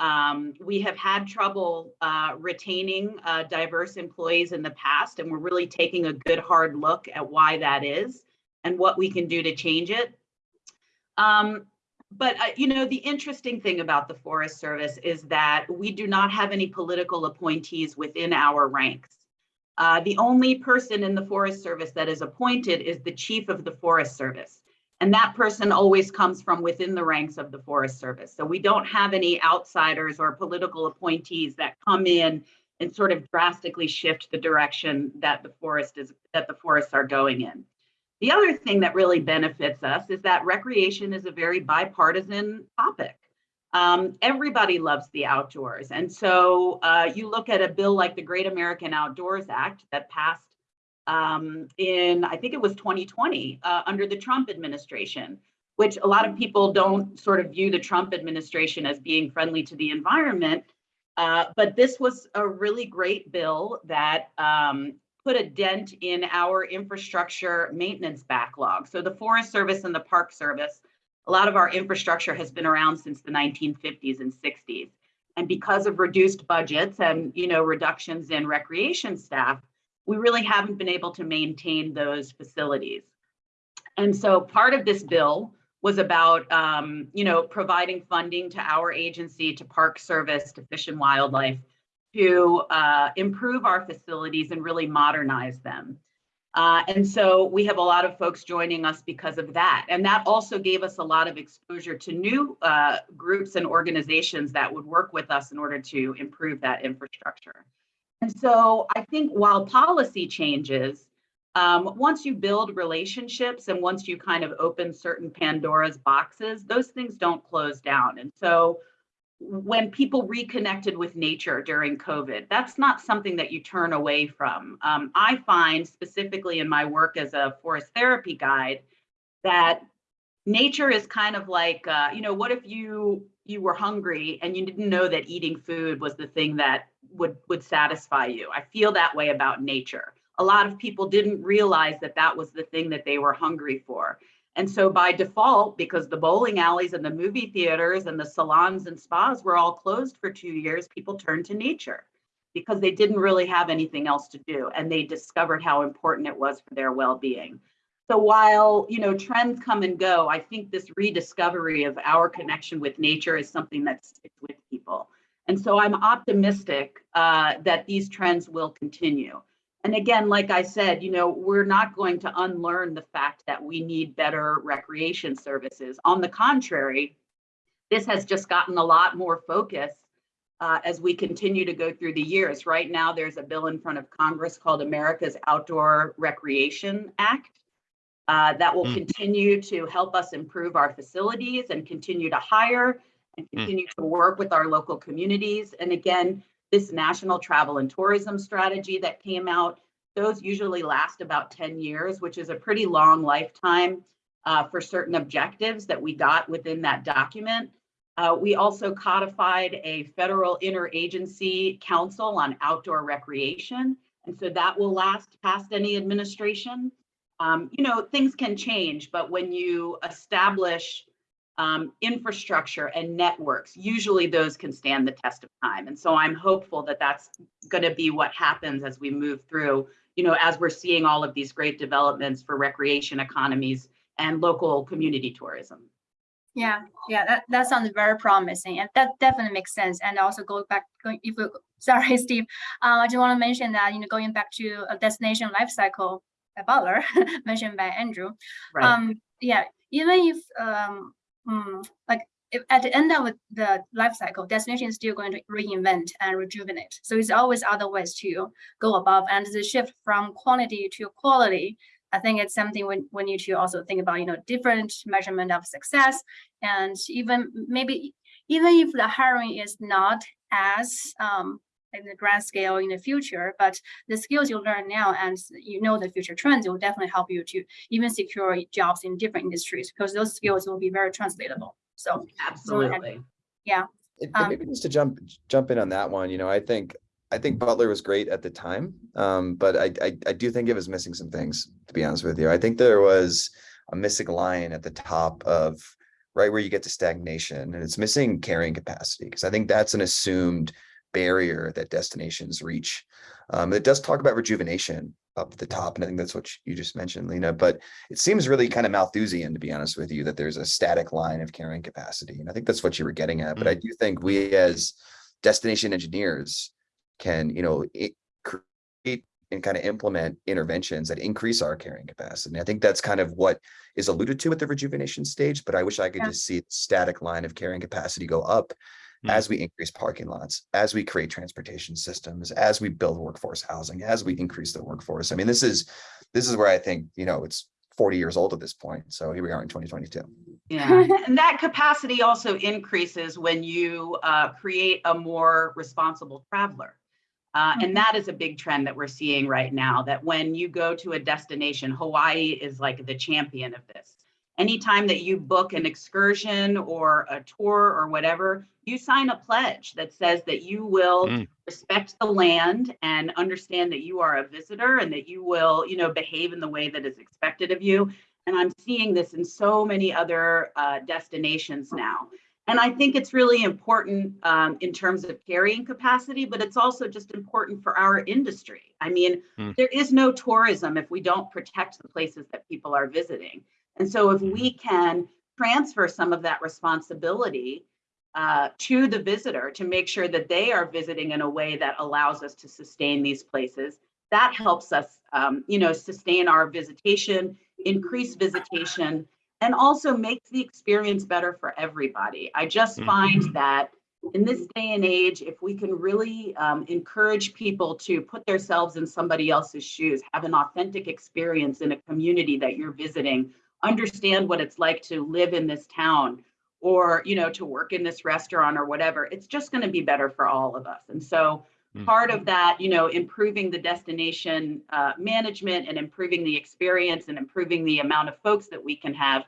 Um, we have had trouble uh, retaining uh, diverse employees in the past, and we're really taking a good hard look at why that is and what we can do to change it. Um, but uh, you know, the interesting thing about the Forest Service is that we do not have any political appointees within our ranks. Uh, the only person in the Forest Service that is appointed is the chief of the Forest Service. And that person always comes from within the ranks of the Forest Service. So we don't have any outsiders or political appointees that come in and sort of drastically shift the direction that the forest is that the forests are going in. The other thing that really benefits us is that recreation is a very bipartisan topic. Um, everybody loves the outdoors. And so uh, you look at a bill like the Great American Outdoors Act that passed um, in, I think it was 2020, uh, under the Trump administration, which a lot of people don't sort of view the Trump administration as being friendly to the environment. Uh, but this was a really great bill that um, put a dent in our infrastructure maintenance backlog. So the Forest Service and the Park Service, a lot of our infrastructure has been around since the 1950s and 60s. And because of reduced budgets and you know reductions in recreation staff, we really haven't been able to maintain those facilities. And so part of this bill was about, um, you know, providing funding to our agency, to Park Service, to Fish and Wildlife, to uh, improve our facilities and really modernize them. Uh, and so we have a lot of folks joining us because of that. And that also gave us a lot of exposure to new uh, groups and organizations that would work with us in order to improve that infrastructure. And so I think while policy changes, um, once you build relationships and once you kind of open certain Pandora's boxes, those things don't close down. And so when people reconnected with nature during COVID, that's not something that you turn away from. Um, I find specifically in my work as a forest therapy guide that nature is kind of like, uh, you know, what if you you were hungry and you didn't know that eating food was the thing that would would satisfy you. I feel that way about nature. A lot of people didn't realize that that was the thing that they were hungry for. And so by default, because the bowling alleys and the movie theaters and the salons and spas were all closed for two years, people turned to nature because they didn't really have anything else to do. And they discovered how important it was for their well-being. So while you know trends come and go, I think this rediscovery of our connection with nature is something that sticks with people. And so I'm optimistic uh, that these trends will continue. And again, like I said, you know, we're not going to unlearn the fact that we need better recreation services. On the contrary, this has just gotten a lot more focus uh, as we continue to go through the years. Right now, there's a bill in front of Congress called America's Outdoor Recreation Act uh, that will mm. continue to help us improve our facilities and continue to hire and hmm. continue mm. to work with our local communities. And again, this national travel and tourism strategy that came out, those usually last about 10 years, which is a pretty long lifetime uh, for certain objectives that we got within that document. Uh, we also codified a federal interagency council on outdoor recreation. And so that will last past any administration um, you know, things can change, but when you establish um, infrastructure and networks, usually those can stand the test of time. And so I'm hopeful that that's going to be what happens as we move through, you know, as we're seeing all of these great developments for recreation economies and local community tourism. Yeah, yeah, that, that sounds very promising, and that definitely makes sense. And also go back, if we, sorry, Steve, uh, I just want to mention that you know going back to a destination life cycle Butler, mentioned by Andrew. Right. Um, yeah, even if, um, mm, like, if at the end of the life cycle, destination is still going to reinvent and rejuvenate. So it's always other ways to go above and the shift from quantity to quality. I think it's something we, we need to also think about, you know, different measurement of success and even maybe even if the hiring is not as um, in the grand scale in the future, but the skills you learn now and you know the future trends will definitely help you to even secure jobs in different industries because those skills will be very translatable. So Absolutely. And- and Um, maybe just to jump, jump in on that one, you know, I think, I think Butler was great at the time. Um, but I, I, I do think it was missing some things, to be honest with you. I think there was a missing line at the top of right where you get to stagnation and it's missing carrying capacity. Because I think that's an assumed barrier that destinations reach. Um, it does talk about rejuvenation up at the top, and I think that's what you just mentioned, Lena, but it seems really kind of Malthusian, to be honest with you, that there's a static line of carrying capacity. And I think that's what you were getting at, but I do think we as destination engineers can, you know, it create and kind of implement interventions that increase our carrying capacity. And I think that's kind of what is alluded to at the rejuvenation stage, but I wish I could Yeah. just see the static line of carrying capacity go up Hmm. as we increase parking lots, as we create transportation systems, as we build workforce housing, as we increase the workforce. I mean, this is, this is where I think, you know, it's forty years old at this point. So here we are in twenty twenty-two. Yeah, and that capacity also increases when you uh, create a more responsible traveler. Uh, and that is a big trend that we're seeing right now, that when you go to a destination, Hawaii is like the champion of this. Anytime that you book an excursion or a tour or whatever, you sign a pledge that says that you will Mm. respect the land and understand that you are a visitor and that you will, you know, behave in the way that is expected of you. And I'm seeing this in so many other uh, destinations now. And I think it's really important um, in terms of carrying capacity, but it's also just important for our industry. I mean, Hmm. there is no tourism if we don't protect the places that people are visiting. And so if we can transfer some of that responsibility uh, to the visitor to make sure that they are visiting in a way that allows us to sustain these places, that helps us, um, you know, sustain our visitation, increase visitation, and also makes the experience better for everybody. I just Mhm. find that in this day and age, if we can really um, encourage people to put themselves in somebody else's shoes, have an authentic experience in a community that you're visiting, understand what it's like to live in this town or you know to work in this restaurant or whatever it's just going to be better for all of us and so Mm. part of that you know improving the destination uh, management and improving the experience and improving the amount of folks that we can have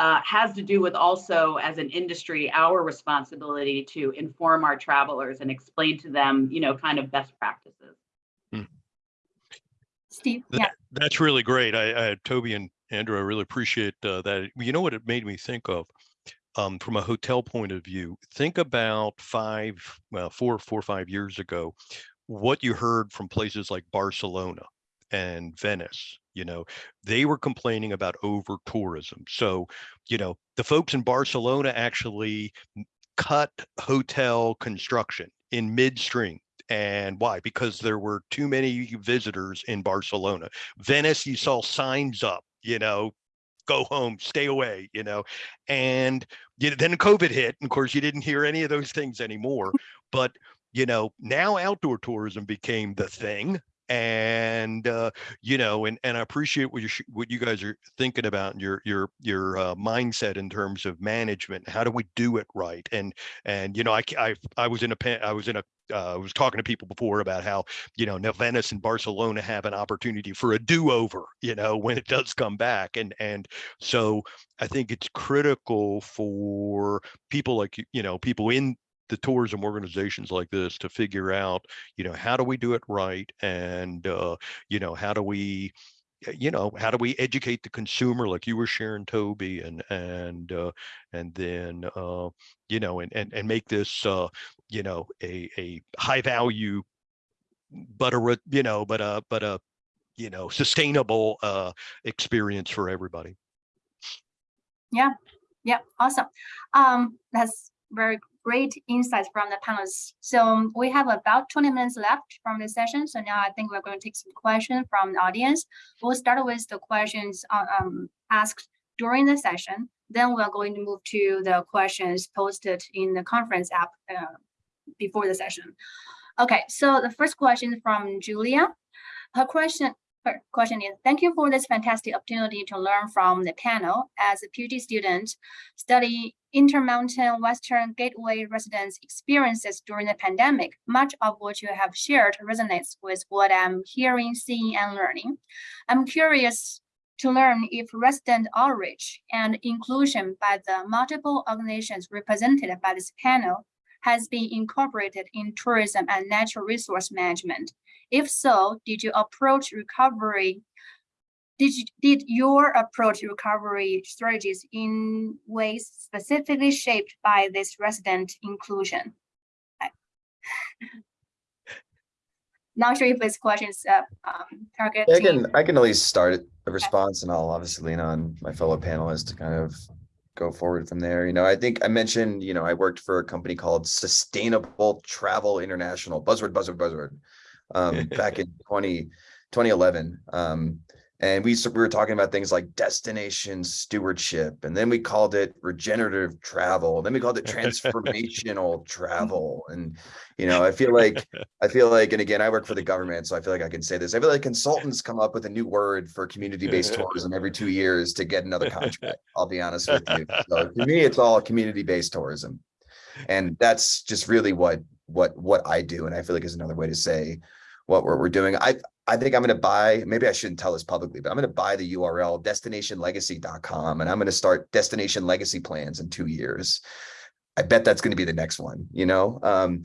uh, has to do with also as an industry our responsibility to inform our travelers and explain to them you know kind of best practices Steve, That- yeah, That's really great. I, I, Toby and Andrew, I really appreciate uh, that. You know what it made me think of? Um, from a hotel point of view, think about five, well, four, four or five years ago, what you heard from places like Barcelona and Venice. You know, they were complaining about over tourism. So, you know, the folks in Barcelona actually cut hotel construction in midstream. And why? Because there were too many visitors in Barcelona. Venice, you saw signs up, you know, go home, stay away, you know, and you know, then COVID hit. And of course, you didn't hear any of those things anymore. But you know, now outdoor tourism became the thing. And uh, you know, and and I appreciate what you what you guys are thinking about and your your your uh, mindset in terms of management. How do we do it right? And and you know, I I I was in a I was in a uh, I was talking to people before about how you know now Venice and Barcelona have an opportunity for a do-over, you know, when it does come back, and and so I think it's critical for people like you know people in the tourism organizations like this to figure out you know how do we do it right and uh, you know how do we you know how do we educate the consumer like you were sharing toby and and uh, and then uh, you know and, and and make this uh, you know a a high value but a you know but a but a you know sustainable uh experience for everybody Yeah. yeah, awesome. Um, that's very great insights from the panelists. So we have about 20 minutes left from the session. So now I think we're going to take some questions from the audience. We'll start with the questions uh, um, asked during the session. Then we're going to move to the questions posted in the conference app uh, before the session. Okay, so the first question from Julia. Her question, her question is, thank you for this fantastic opportunity to learn from the panel. As a PhD student, study Intermountain Western Gateway residents' experiences during the pandemic. Much of what you have shared resonates with what I'm hearing, seeing, and learning. I'm curious to learn if resident outreach and inclusion by the multiple organizations represented by this panel has been incorporated in tourism and natural resource management. If so, did you approach recovery? Did, you, did your approach recovery strategies in ways specifically shaped by this resident inclusion? Not sure if this question is uh, um, targeted. I can, I can at least start a response and I'll obviously lean on my fellow panelists to kind of go forward from there. You know, I think I mentioned, you know, I worked for a company called Sustainable Travel International, buzzword, buzzword, buzzword, um, back in 20, 2011. Um, and we, we were talking about things like destination stewardship, and then we called it regenerative travel. Then we called it transformational mm-hmm. travel. And, you know, I feel like I feel like, and again, I work for the government, so I feel like I can say this. I feel like consultants come up with a new word for community-based tourism every two years to get another contract. I'll be honest with you. So to me, it's all community-based tourism. And that's just really what, what, what I do. And I feel like is another way to say what we're, we're doing. I, I think I'm going to buy, maybe I shouldn't tell this publicly, but I'm going to buy the URL destinationlegacy.com and I'm going to start destination legacy plans in two years. I bet that's going to be the next one, you know? Um,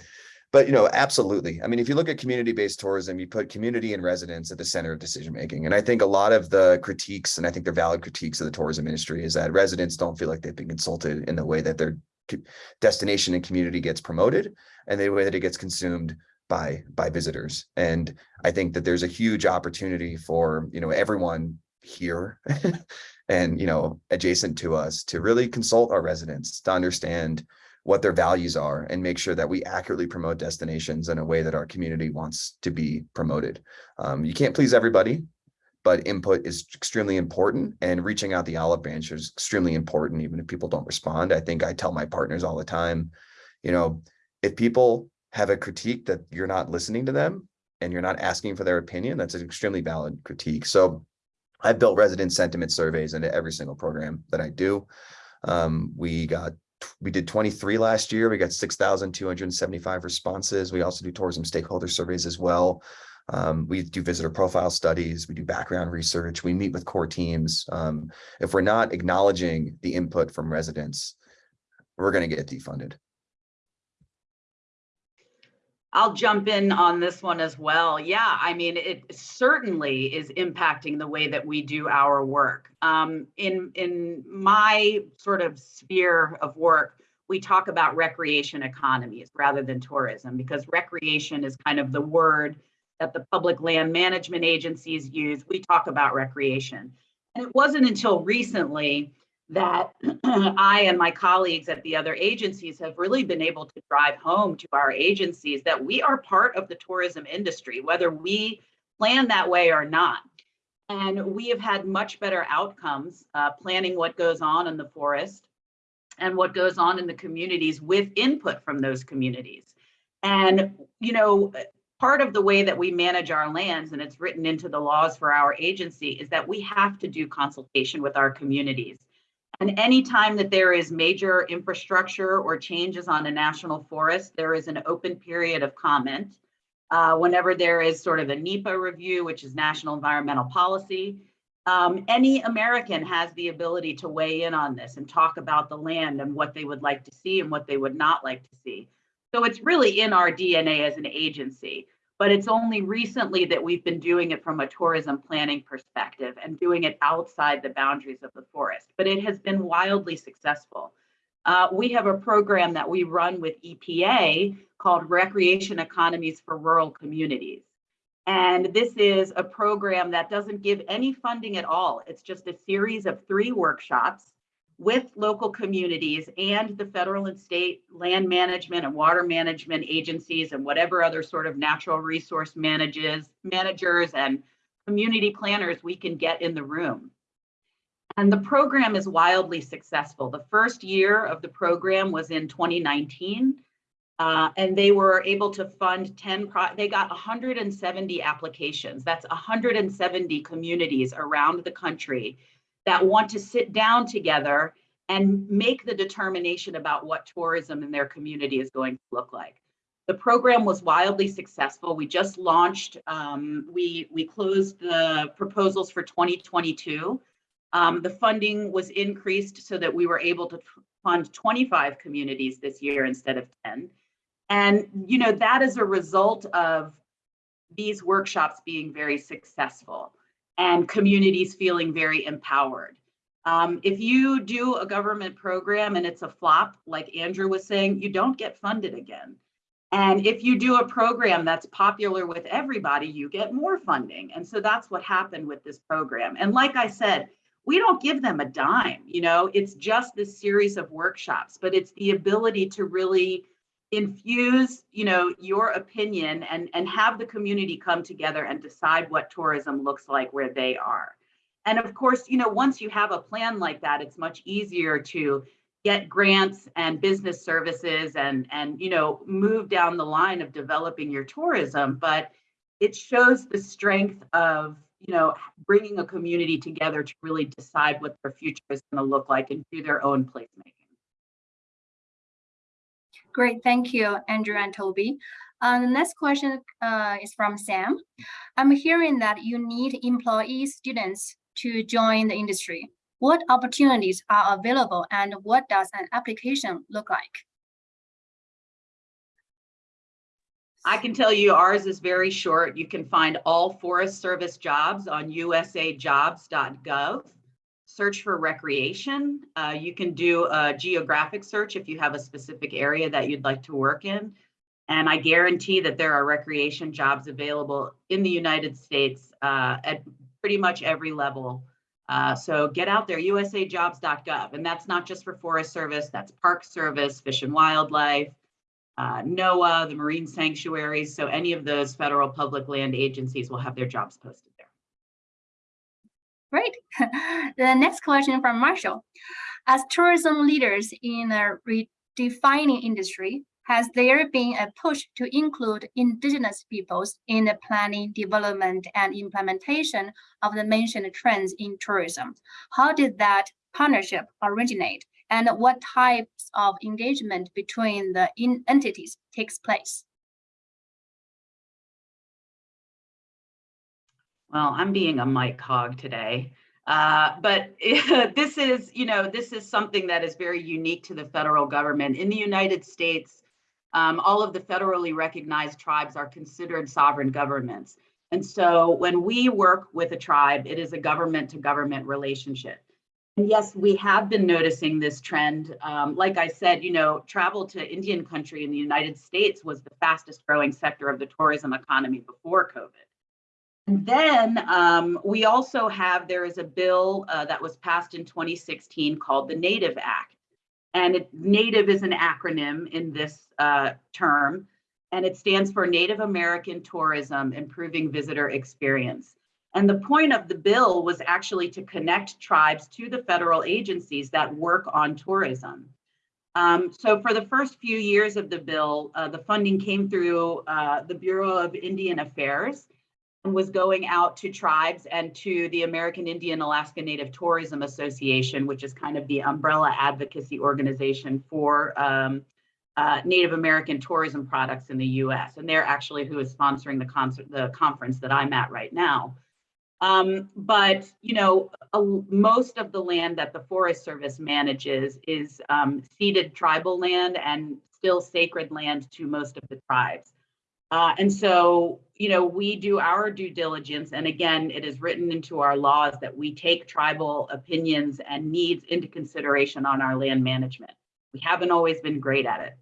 but you know, absolutely. I mean, if you look at community-based tourism, you put community and residents at the center of decision making. And I think a lot of the critiques, and I think they're valid critiques of the tourism industry, is that residents don't feel like they've been consulted in the way that their destination and community gets promoted and the way that it gets consumed by by visitors. And I think that there's a huge opportunity for, you know, everyone here and, you know, adjacent to us to really consult our residents to understand what their values are and make sure that we accurately promote destinations in a way that our community wants to be promoted. Um, you can't please everybody, but input is extremely important and reaching out the olive branch is extremely important, even if people don't respond. I think I tell my partners all the time, you know, if people have a critique that you're not listening to them and you're not asking for their opinion, that's an extremely valid critique. So I've built resident sentiment surveys into every single program that I do. Um, we got we did 23 last year. We got 6,275 responses. We also do tourism stakeholder surveys as well. Um, we do visitor profile studies. We do background research. We meet with core teams. Um, if we're not acknowledging the input from residents, we're going to get defunded. I'll jump in on this one as well. Yeah, I mean, it certainly is impacting the way that we do our work. Um, in in my sort of sphere of work, we talk about recreation economies rather than tourism because recreation is kind of the word that the public land management agencies use. We talk about recreation. And it wasn't until recently that I and my colleagues at the other agencies have really been able to drive home to our agencies that we are part of the tourism industry, whether we plan that way or not. And we have had much better outcomes uh, planning what goes on in the forest and what goes on in the communities with input from those communities. And, you know, part of the way that we manage our lands, and it's written into the laws for our agency, is that we have to do consultation with our communities. And anytime that there is major infrastructure or changes on a national forest, there is an open period of comment. Uh, whenever there is sort of a NEPA review, which is National Environmental Policy, um, any American has the ability to weigh in on this and talk about the land and what they would like to see and what they would not like to see. So it's really in our DNA as an agency but it's only recently that we've been doing it from a tourism planning perspective and doing it outside the boundaries of the forest. But it has been wildly successful. Uh, we have a program that we run with EPA called Recreation Economies for Rural Communities. And this is a program that doesn't give any funding at all. It's just a series of three workshops with local communities and the federal and state land management and water management agencies and whatever other sort of natural resource manages, managers and community planners we can get in the room. And the program is wildly successful. The first year of the program was in 2019. uh, and they were able to fund 10, pro- they got 170 applications. That's 170 communities around the country that want to sit down together and make the determination about what tourism in their community is going to look like. The program was wildly successful. We just launched, um, we, we closed the proposals for 2022. Um, the funding was increased so that we were able to fund 25 communities this year instead of 10. And, you know, that is a result of these workshops being very successful and communities feeling very empowered. Um, if you do a government program and it's a flop, like Andrew was saying, you don't get funded again. And if you do a program that's popular with everybody, you get more funding. And so that's what happened with this program. And like I said, we don't give them a dime, you know, it's just this series of workshops, but it's the ability to really infuse, you know, your opinion and, and have the community come together and decide what tourism looks like where they are. And of course, you know, once you have a plan like that, it's much easier to get grants and business services and, and, you know, move down the line of developing your tourism. But it shows the strength of, you know, bringing a community together to really decide what their future is going to look like and do their own placemaking. Great, thank you, Andrew and Toby. Uh, the next question uh, is from Sam. I'm hearing that you need employee students to join the industry. What opportunities are available and what does an application look like? I can tell you ours is very short. You can find all Forest Service jobs on usajobs.gov. Search for recreation. Uh, you can do a geographic search if you have a specific area that you'd like to work in. And I guarantee that there are recreation jobs available in the United States uh, at pretty much every level. Uh, so get out there, usajobs.gov. And that's not just for Forest Service, that's Park Service, Fish and Wildlife, uh, NOAA, the marine sanctuaries. So any of those federal public land agencies will have their jobs posted. Great. the next question from Marshall. As tourism leaders in a redefining industry, has there been a push to include indigenous peoples in the planning, development, and implementation of the mentioned trends in tourism? How did that partnership originate? And what types of engagement between the entities takes place? Well, I'm being a mic hog today. Uh, but this is, you know, this is something that is very unique to the federal government. In the United States, um, all of the federally recognized tribes are considered sovereign governments. And so when we work with a tribe, it is a government to government relationship. And yes, we have been noticing this trend. Um, like I said, you know, travel to Indian country in the United States was the fastest growing sector of the tourism economy before COVID. And then um, we also have, there is a bill uh, that was passed in 2016 called the Native Act. And it, Native is an acronym in this uh, term, and it stands for Native American Tourism Improving Visitor Experience. And the point of the bill was actually to connect tribes to the federal agencies that work on tourism. Um, so for the first few years of the bill, uh, the funding came through uh, the Bureau of Indian Affairs was going out to tribes and to the American Indian Alaska Native Tourism Association, which is kind of the umbrella advocacy organization for um, uh, Native American tourism products in the US. And they're actually who is sponsoring the, concert, the conference that I'm at right now. Um, but, you know, a, most of the land that the Forest Service manages is um, ceded tribal land and still sacred land to most of the tribes. Uh, and so, you know, we do our due diligence. And again, it is written into our laws that we take tribal opinions and needs into consideration on our land management. We haven't always been great at it.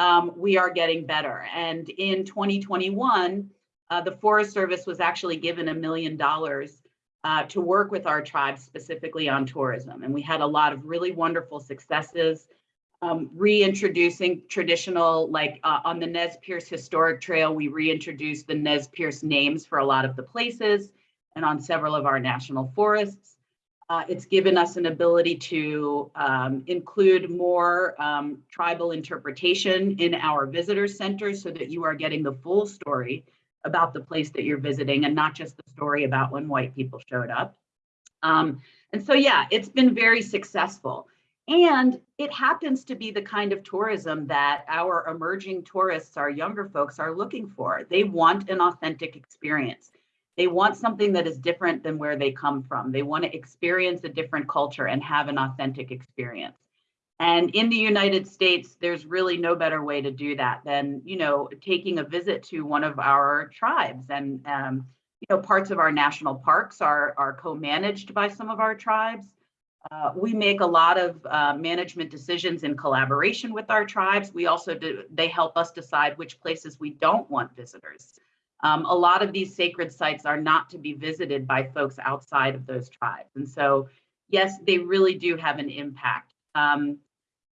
Um, we are getting better. And in 2021, uh, the Forest Service was actually given a million dollars uh, to work with our tribes specifically on tourism. And we had a lot of really wonderful successes um, reintroducing traditional, like uh, on the Nez Perce Historic Trail, we reintroduced the Nez Perce names for a lot of the places and on several of our national forests. Uh, it's given us an ability to um, include more um, tribal interpretation in our visitor centers so that you are getting the full story about the place that you're visiting and not just the story about when white people showed up. Um, and so, yeah, it's been very successful. And it happens to be the kind of tourism that our emerging tourists, our younger folks are looking for. They want an authentic experience. They want something that is different than where they come from. They want to experience a different culture and have an authentic experience. And in the United States, there's really no better way to do that than, you know, taking a visit to one of our tribes. And, um, you know, parts of our national parks are, are co-managed by some of our tribes. Uh, we make a lot of uh, management decisions in collaboration with our tribes. We also do, they help us decide which places we don't want visitors. Um, a lot of these sacred sites are not to be visited by folks outside of those tribes. And so, yes, they really do have an impact. Um,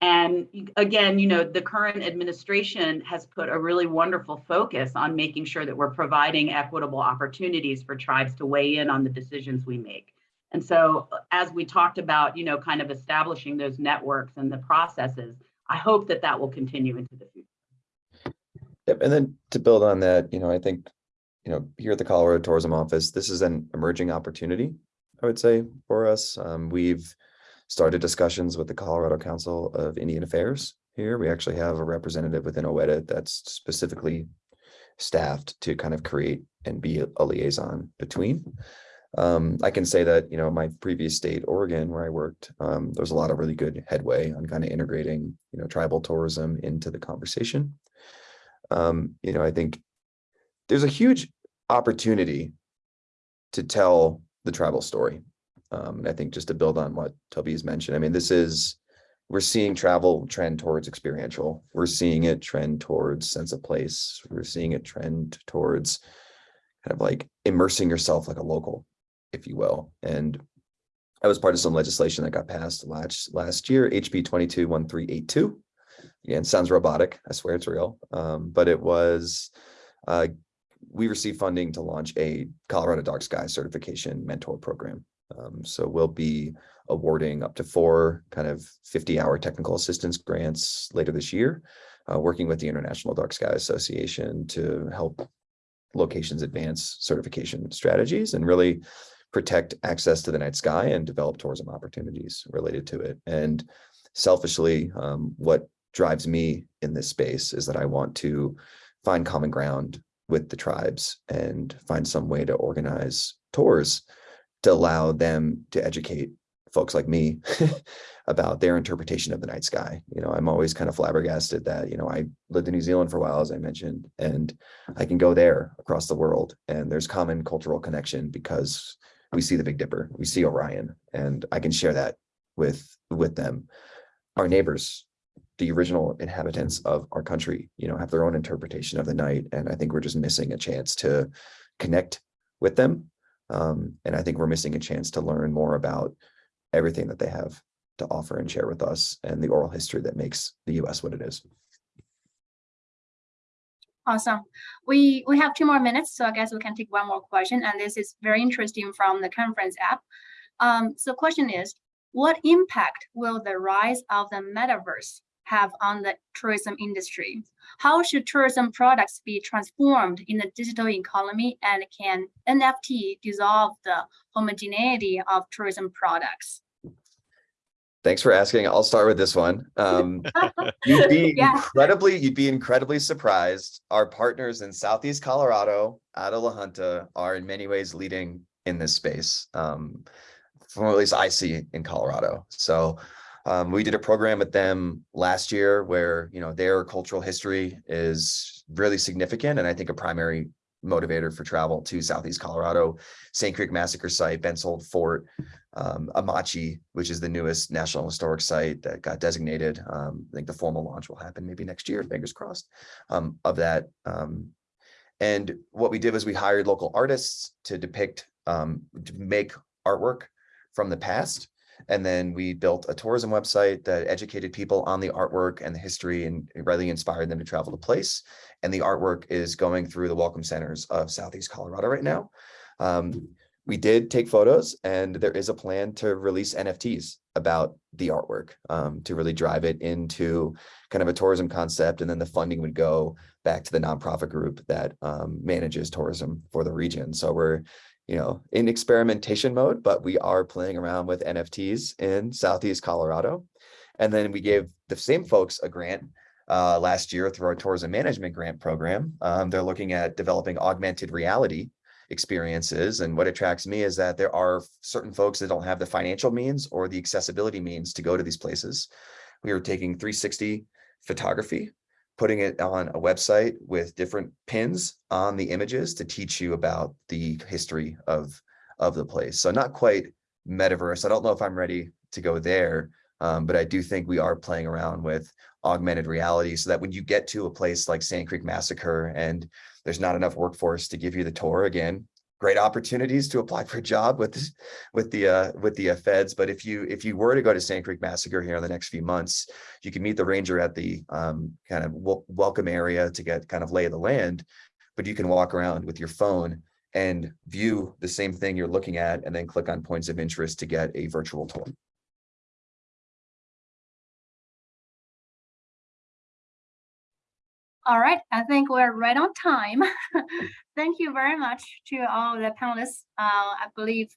and again, you know, the current administration has put a really wonderful focus on making sure that we're providing equitable opportunities for tribes to weigh in on the decisions we make. And so as we talked about, you know, kind of establishing those networks and the processes, I hope that that will continue into the future. Yep, and then to build on that, you know, I think, you know, here at the Colorado Tourism Office, this is an emerging opportunity, I would say, for us. Um, we've started discussions with the Colorado Council of Indian Affairs here. We actually have a representative within OEDIT that's specifically staffed to kind of create and be a liaison between. Um, I can say that, you know, my previous state, Oregon, where I worked, um, there's a lot of really good headway on kind of integrating, you know, tribal tourism into the conversation. Um, you know, I think there's a huge opportunity to tell the tribal story. Um, and I think just to build on what Toby has mentioned, I mean, this is, we're seeing travel trend towards experiential. We're seeing it trend towards sense of place. We're seeing it trend towards kind of like immersing yourself like a local if you will. And I was part of some legislation that got passed last last year, HB 221382. Again, sounds robotic. I swear it's real. Um, but it was, uh, we received funding to launch a Colorado Dark Sky certification mentor program. Um, so we'll be awarding up to four kind of 50 hour technical assistance grants later this year, uh, working with the International Dark Sky Association to help locations advance certification strategies and really protect access to the night sky and develop tourism opportunities related to it. And selfishly, um, what drives me in this space is that I want to find common ground with the tribes and find some way to organize tours to allow them to educate folks like me about their interpretation of the night sky. You know, I'm always kind of flabbergasted that, you know, I lived in New Zealand for a while, as I mentioned, and I can go there across the world and there's common cultural connection because we see the Big Dipper, we see Orion, and I can share that with with them. Our neighbors, the original inhabitants of our country, you know, have their own interpretation of the night, and I think we're just missing a chance to connect with them. Um, and I think we're missing a chance to learn more about everything that they have to offer and share with us and the oral history that makes the US what it is. Awesome. We we have two more minutes, so I guess we can take one more question. And this is very interesting from the conference app. Um, so the question is, what impact will the rise of the metaverse have on the tourism industry? How should tourism products be transformed in the digital economy and can NFT dissolve the homogeneity of tourism products? Thanks for asking. I'll start with this one. Um, you'd be Yeah. incredibly, you'd be incredibly surprised. Our partners in Southeast Colorado, out of La Junta, are in many ways leading in this space. Um, from at least I see in Colorado. So um, we did a program with them last year where, you know, their cultural history is really significant. And I think a primary motivator for travel to Southeast Colorado, Sand Creek Massacre Site, Bent's Old Fort, um, Amache, which is the newest National Historic Site that got designated. Um, I think the formal launch will happen maybe next year, fingers crossed, um, of that. Um, and what we did was we hired local artists to depict um, to make artwork from the past. And then we built a tourism website that educated people on the artwork and the history and really inspired them to travel to place. And the artwork is going through the welcome centers of Southeast Colorado right now. Um, we did take photos and there is a plan to release NFTs about the artwork um, to really drive it into kind of a tourism concept. And then the funding would go back to the nonprofit group that um, manages tourism for the region. So we're, you know, in experimentation mode, but we are playing around with NFTs in Southeast Colorado. And then we gave the same folks a grant uh, last year through our tourism management grant program. Um, they're looking at developing augmented reality experiences. And what attracts me is that there are certain folks that don't have the financial means or the accessibility means to go to these places. We are taking 360 photography, putting it on a website with different pins on the images to teach you about the history of, of the place. So not quite metaverse. I don't know if I'm ready to go there, um, but I do think we are playing around with augmented reality so that when you get to a place like Sand Creek Massacre and there's not enough workforce to give you the tour again, great opportunities to apply for a job with with the uh, with the uh, feds. But if you if you were to go to Sand Creek Massacre here in the next few months, you can meet the ranger at the um, kind of welcome area to get kind of lay of the land. But you can walk around with your phone and view the same thing you're looking at, and then click on points of interest to get a virtual tour. All right, I think we're right on time. Thank you very much to all the panelists. Uh, I believe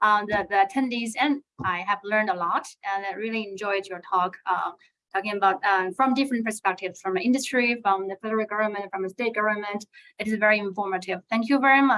uh, the, the attendees and I have learned a lot and I really enjoyed your talk. Uh, talking about um, from different perspectives, from industry, from the federal government, from the state government. It is very informative. Thank you very much.